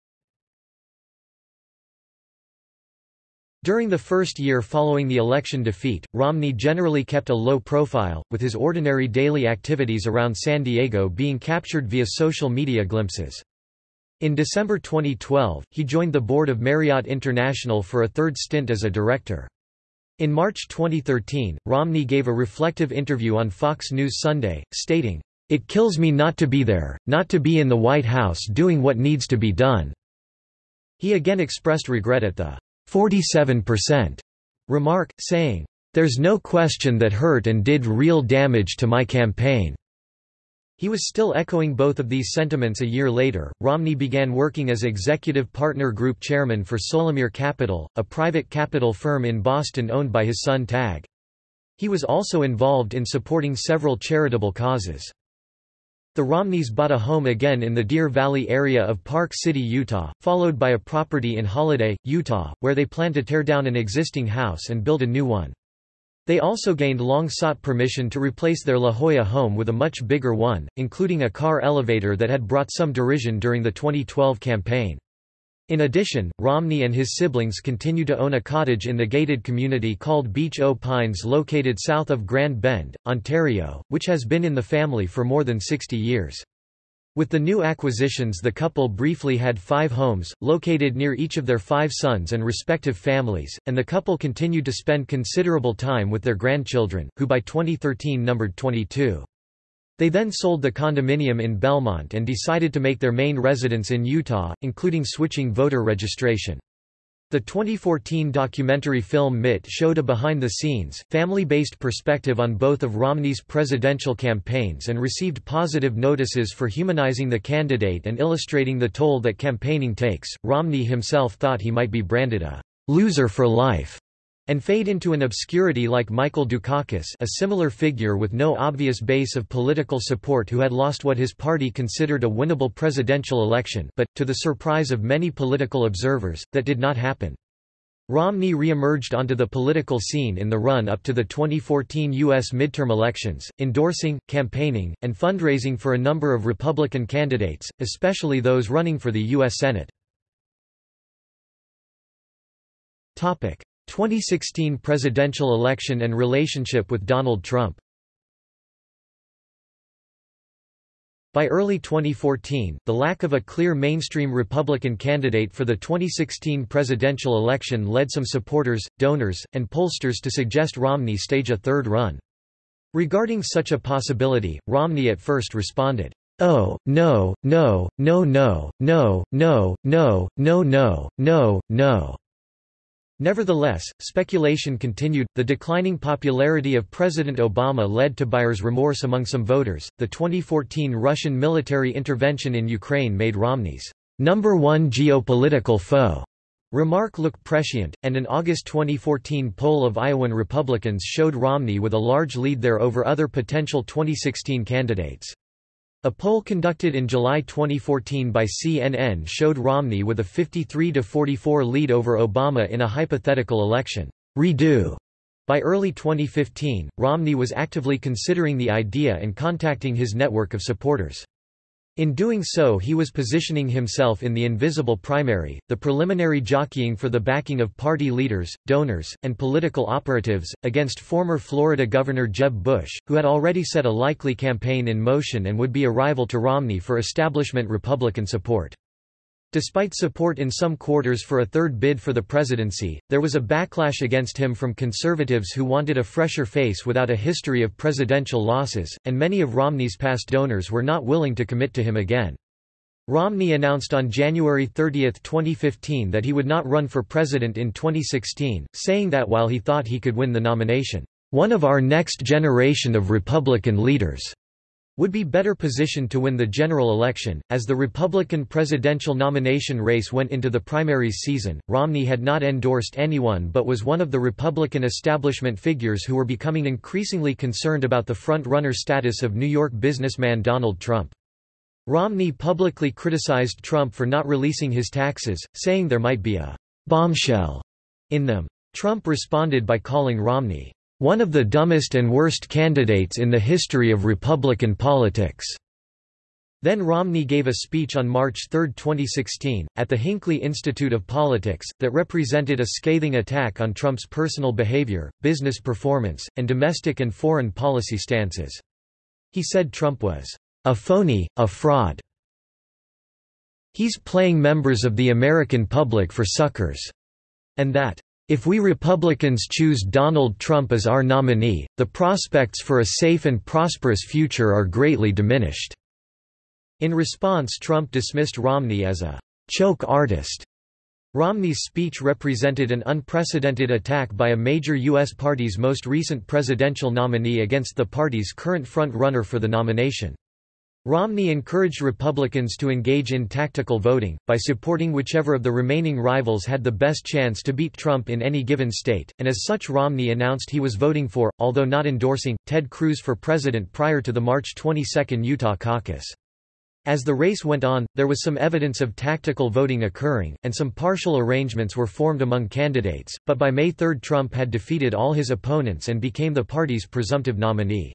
During the first year following the election defeat, Romney generally kept a low profile, with his ordinary daily activities around San Diego being captured via social media glimpses. In December 2012, he joined the board of Marriott International for a third stint as a director. In March 2013, Romney gave a reflective interview on Fox News Sunday, stating, it kills me not to be there, not to be in the White House doing what needs to be done." He again expressed regret at the 47% remark, saying, "...there's no question that hurt and did real damage to my campaign." He was still echoing both of these sentiments a year later. Romney began working as executive partner group chairman for Solamere Capital, a private capital firm in Boston owned by his son Tag. He was also involved in supporting several charitable causes. The Romneys bought a home again in the Deer Valley area of Park City, Utah, followed by a property in Holladay, Utah, where they plan to tear down an existing house and build a new one. They also gained long-sought permission to replace their La Jolla home with a much bigger one, including a car elevator that had brought some derision during the 2012 campaign. In addition, Romney and his siblings continue to own a cottage in the gated community called Beach O' Pines located south of Grand Bend, Ontario, which has been in the family for more than 60 years. With the new acquisitions the couple briefly had five homes, located near each of their five sons and respective families, and the couple continued to spend considerable time with their grandchildren, who by 2013 numbered 22. They then sold the condominium in Belmont and decided to make their main residence in Utah, including switching voter registration. The 2014 documentary film Mitt showed a behind-the-scenes, family-based perspective on both of Romney's presidential campaigns and received positive notices for humanizing the candidate and illustrating the toll that campaigning takes. Romney himself thought he might be branded a loser for life and fade into an obscurity like Michael Dukakis a similar figure with no obvious base of political support who had lost what his party considered a winnable presidential election but, to the surprise of many political observers, that did not happen. Romney re-emerged onto the political scene in the run-up to the 2014 U.S. midterm elections, endorsing, campaigning, and fundraising for a number of Republican candidates, especially those running for the U.S. Senate. 2016 presidential election and relationship with Donald Trump By early 2014, the lack of a clear mainstream Republican candidate for the 2016 presidential election led some supporters, donors, and pollsters to suggest Romney stage a third run. Regarding such a possibility, Romney at first responded, Oh, no, no, no no, no, no, no, no no, no, no. Nevertheless, speculation continued. The declining popularity of President Obama led to buyer's remorse among some voters. The 2014 Russian military intervention in Ukraine made Romney's number one geopolitical foe remark look prescient, and an August 2014 poll of Iowan Republicans showed Romney with a large lead there over other potential 2016 candidates. A poll conducted in July 2014 by CNN showed Romney with a 53–44 lead over Obama in a hypothetical election. Redo. By early 2015, Romney was actively considering the idea and contacting his network of supporters. In doing so he was positioning himself in the invisible primary, the preliminary jockeying for the backing of party leaders, donors, and political operatives, against former Florida Governor Jeb Bush, who had already set a likely campaign in motion and would be a rival to Romney for establishment Republican support. Despite support in some quarters for a third bid for the presidency, there was a backlash against him from conservatives who wanted a fresher face without a history of presidential losses, and many of Romney's past donors were not willing to commit to him again. Romney announced on January 30, 2015 that he would not run for president in 2016, saying that while he thought he could win the nomination, "...one of our next generation of Republican leaders." Would be better positioned to win the general election. As the Republican presidential nomination race went into the primaries season, Romney had not endorsed anyone but was one of the Republican establishment figures who were becoming increasingly concerned about the front-runner status of New York businessman Donald Trump. Romney publicly criticized Trump for not releasing his taxes, saying there might be a bombshell in them. Trump responded by calling Romney one of the dumbest and worst candidates in the history of Republican politics." Then Romney gave a speech on March 3, 2016, at the Hinckley Institute of Politics, that represented a scathing attack on Trump's personal behavior, business performance, and domestic and foreign policy stances. He said Trump was, "...a phony, a fraud. He's playing members of the American public for suckers," and that, if we Republicans choose Donald Trump as our nominee, the prospects for a safe and prosperous future are greatly diminished." In response Trump dismissed Romney as a «choke artist» Romney's speech represented an unprecedented attack by a major U.S. party's most recent presidential nominee against the party's current front-runner for the nomination. Romney encouraged Republicans to engage in tactical voting, by supporting whichever of the remaining rivals had the best chance to beat Trump in any given state, and as such Romney announced he was voting for, although not endorsing, Ted Cruz for president prior to the March 22 Utah caucus. As the race went on, there was some evidence of tactical voting occurring, and some partial arrangements were formed among candidates, but by May 3 Trump had defeated all his opponents and became the party's presumptive nominee.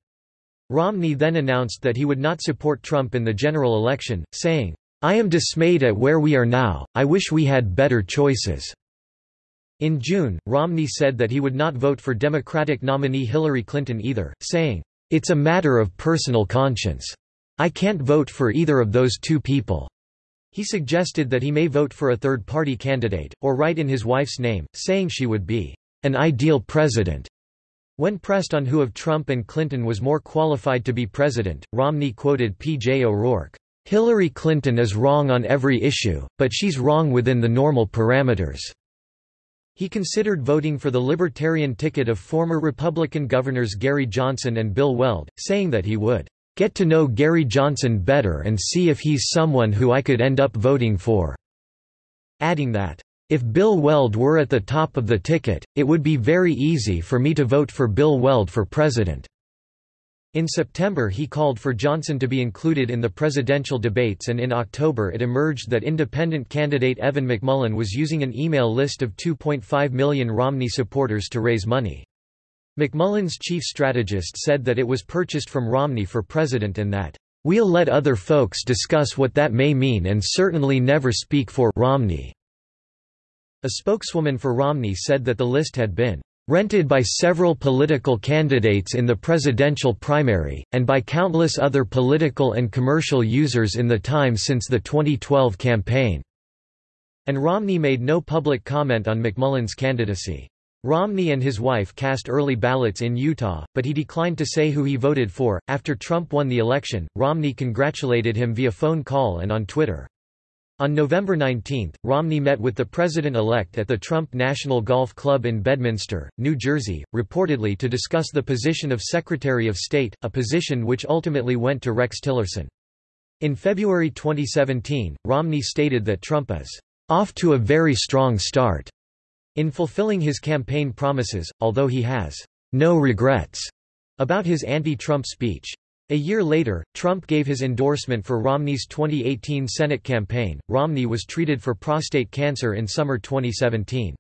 Romney then announced that he would not support Trump in the general election, saying, I am dismayed at where we are now, I wish we had better choices. In June, Romney said that he would not vote for Democratic nominee Hillary Clinton either, saying, It's a matter of personal conscience. I can't vote for either of those two people. He suggested that he may vote for a third-party candidate, or write in his wife's name, saying she would be an ideal president. When pressed on who of Trump and Clinton was more qualified to be president, Romney quoted P.J. O'Rourke, "'Hillary Clinton is wrong on every issue, but she's wrong within the normal parameters." He considered voting for the Libertarian ticket of former Republican governors Gary Johnson and Bill Weld, saying that he would "'get to know Gary Johnson better and see if he's someone who I could end up voting for'", adding that, if Bill Weld were at the top of the ticket, it would be very easy for me to vote for Bill Weld for president." In September he called for Johnson to be included in the presidential debates and in October it emerged that independent candidate Evan McMullin was using an email list of 2.5 million Romney supporters to raise money. McMullin's chief strategist said that it was purchased from Romney for president and that, "...we'll let other folks discuss what that may mean and certainly never speak for Romney." A spokeswoman for Romney said that the list had been rented by several political candidates in the presidential primary, and by countless other political and commercial users in the time since the 2012 campaign." And Romney made no public comment on McMullin's candidacy. Romney and his wife cast early ballots in Utah, but he declined to say who he voted for. After Trump won the election, Romney congratulated him via phone call and on Twitter. On November 19, Romney met with the president-elect at the Trump National Golf Club in Bedminster, New Jersey, reportedly to discuss the position of Secretary of State, a position which ultimately went to Rex Tillerson. In February 2017, Romney stated that Trump is off to a very strong start in fulfilling his campaign promises, although he has no regrets about his anti-Trump speech. A year later, Trump gave his endorsement for Romney's 2018 Senate campaign. Romney was treated for prostate cancer in summer 2017.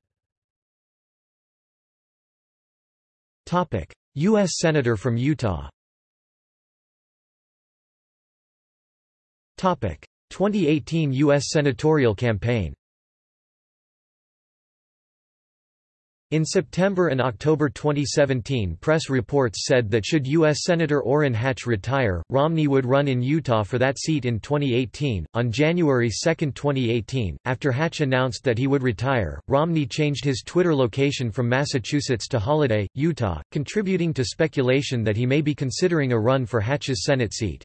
Topic: US Senator from Utah. Topic: 2018 US senatorial campaign. In September and October 2017 press reports said that should U.S. Senator Orrin Hatch retire, Romney would run in Utah for that seat in 2018. On January 2, 2018, after Hatch announced that he would retire, Romney changed his Twitter location from Massachusetts to Holladay, Utah, contributing to speculation that he may be considering a run for Hatch's Senate seat.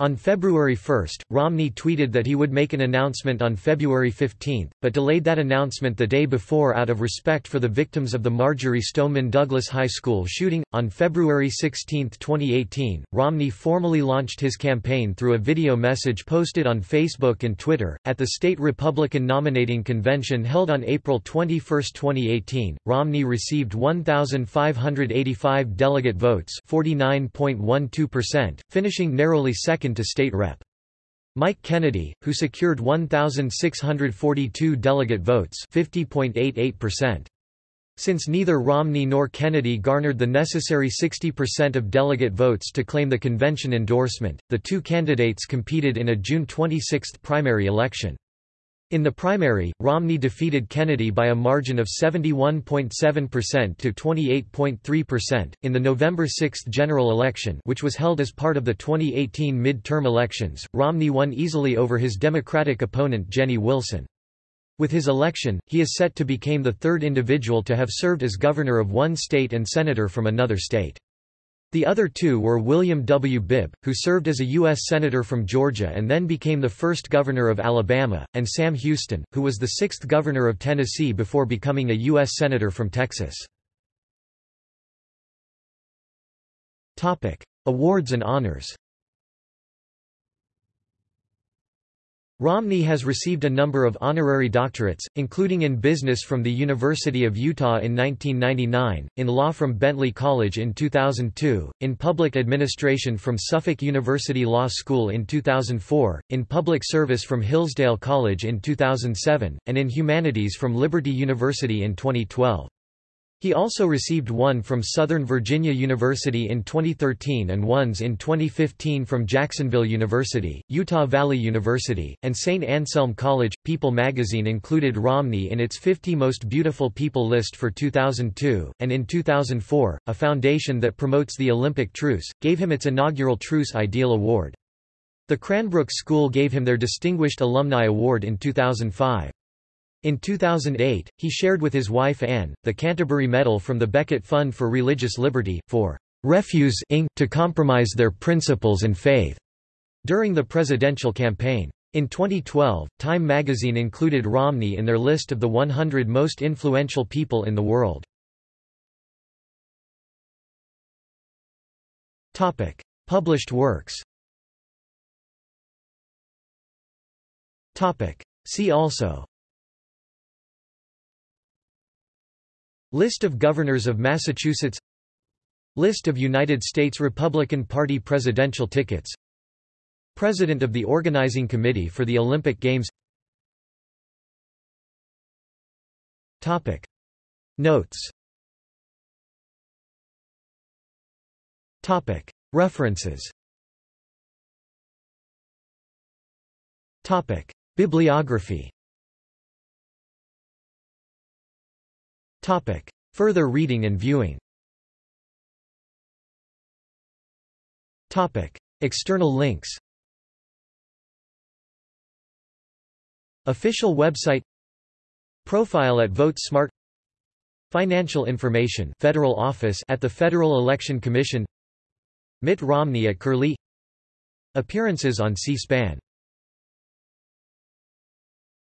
On February 1, Romney tweeted that he would make an announcement on February 15, but delayed that announcement the day before out of respect for the victims of the Marjory Stoneman Douglas High School shooting. On February 16, 2018, Romney formally launched his campaign through a video message posted on Facebook and Twitter. At the state Republican nominating convention held on April 21, 2018, Romney received 1,585 delegate votes, 49.12%, finishing narrowly second second to state rep. Mike Kennedy, who secured 1,642 delegate votes 50.88%. Since neither Romney nor Kennedy garnered the necessary 60% of delegate votes to claim the convention endorsement, the two candidates competed in a June 26 primary election. In the primary, Romney defeated Kennedy by a margin of 71.7% to 28.3%. In the November 6 general election, which was held as part of the 2018 midterm elections, Romney won easily over his Democratic opponent Jenny Wilson. With his election, he is set to become the third individual to have served as governor of one state and senator from another state. The other two were William W. Bibb, who served as a U.S. Senator from Georgia and then became the first governor of Alabama, and Sam Houston, who was the sixth governor of Tennessee before becoming a U.S. Senator from Texas. Awards and honors Romney has received a number of honorary doctorates, including in business from the University of Utah in 1999, in law from Bentley College in 2002, in public administration from Suffolk University Law School in 2004, in public service from Hillsdale College in 2007, and in humanities from Liberty University in 2012. He also received one from Southern Virginia University in 2013 and ones in 2015 from Jacksonville University, Utah Valley University, and St. Anselm College. People magazine included Romney in its 50 Most Beautiful People list for 2002, and in 2004, a foundation that promotes the Olympic truce, gave him its inaugural Truce Ideal Award. The Cranbrook School gave him their Distinguished Alumni Award in 2005. In 2008, he shared with his wife Ann, the Canterbury Medal from the Becket Fund for Religious Liberty, for refusing to compromise their principles and faith during the presidential campaign. In 2012, Time magazine included Romney in their list of the 100 most influential people in the world. Topic: Published works Topic: See also List of Governors of Massachusetts List of United States Republican Party presidential tickets President of the Organizing Committee for the Olympic Games Topic. Notes Topic. References Topic. Bibliography Topic. Further reading and viewing. Topic. External links. Official website. Profile at VoteSmart. Financial information Federal Office at the Federal Election Commission. Mitt Romney at Curlie. Appearances on C-SPAN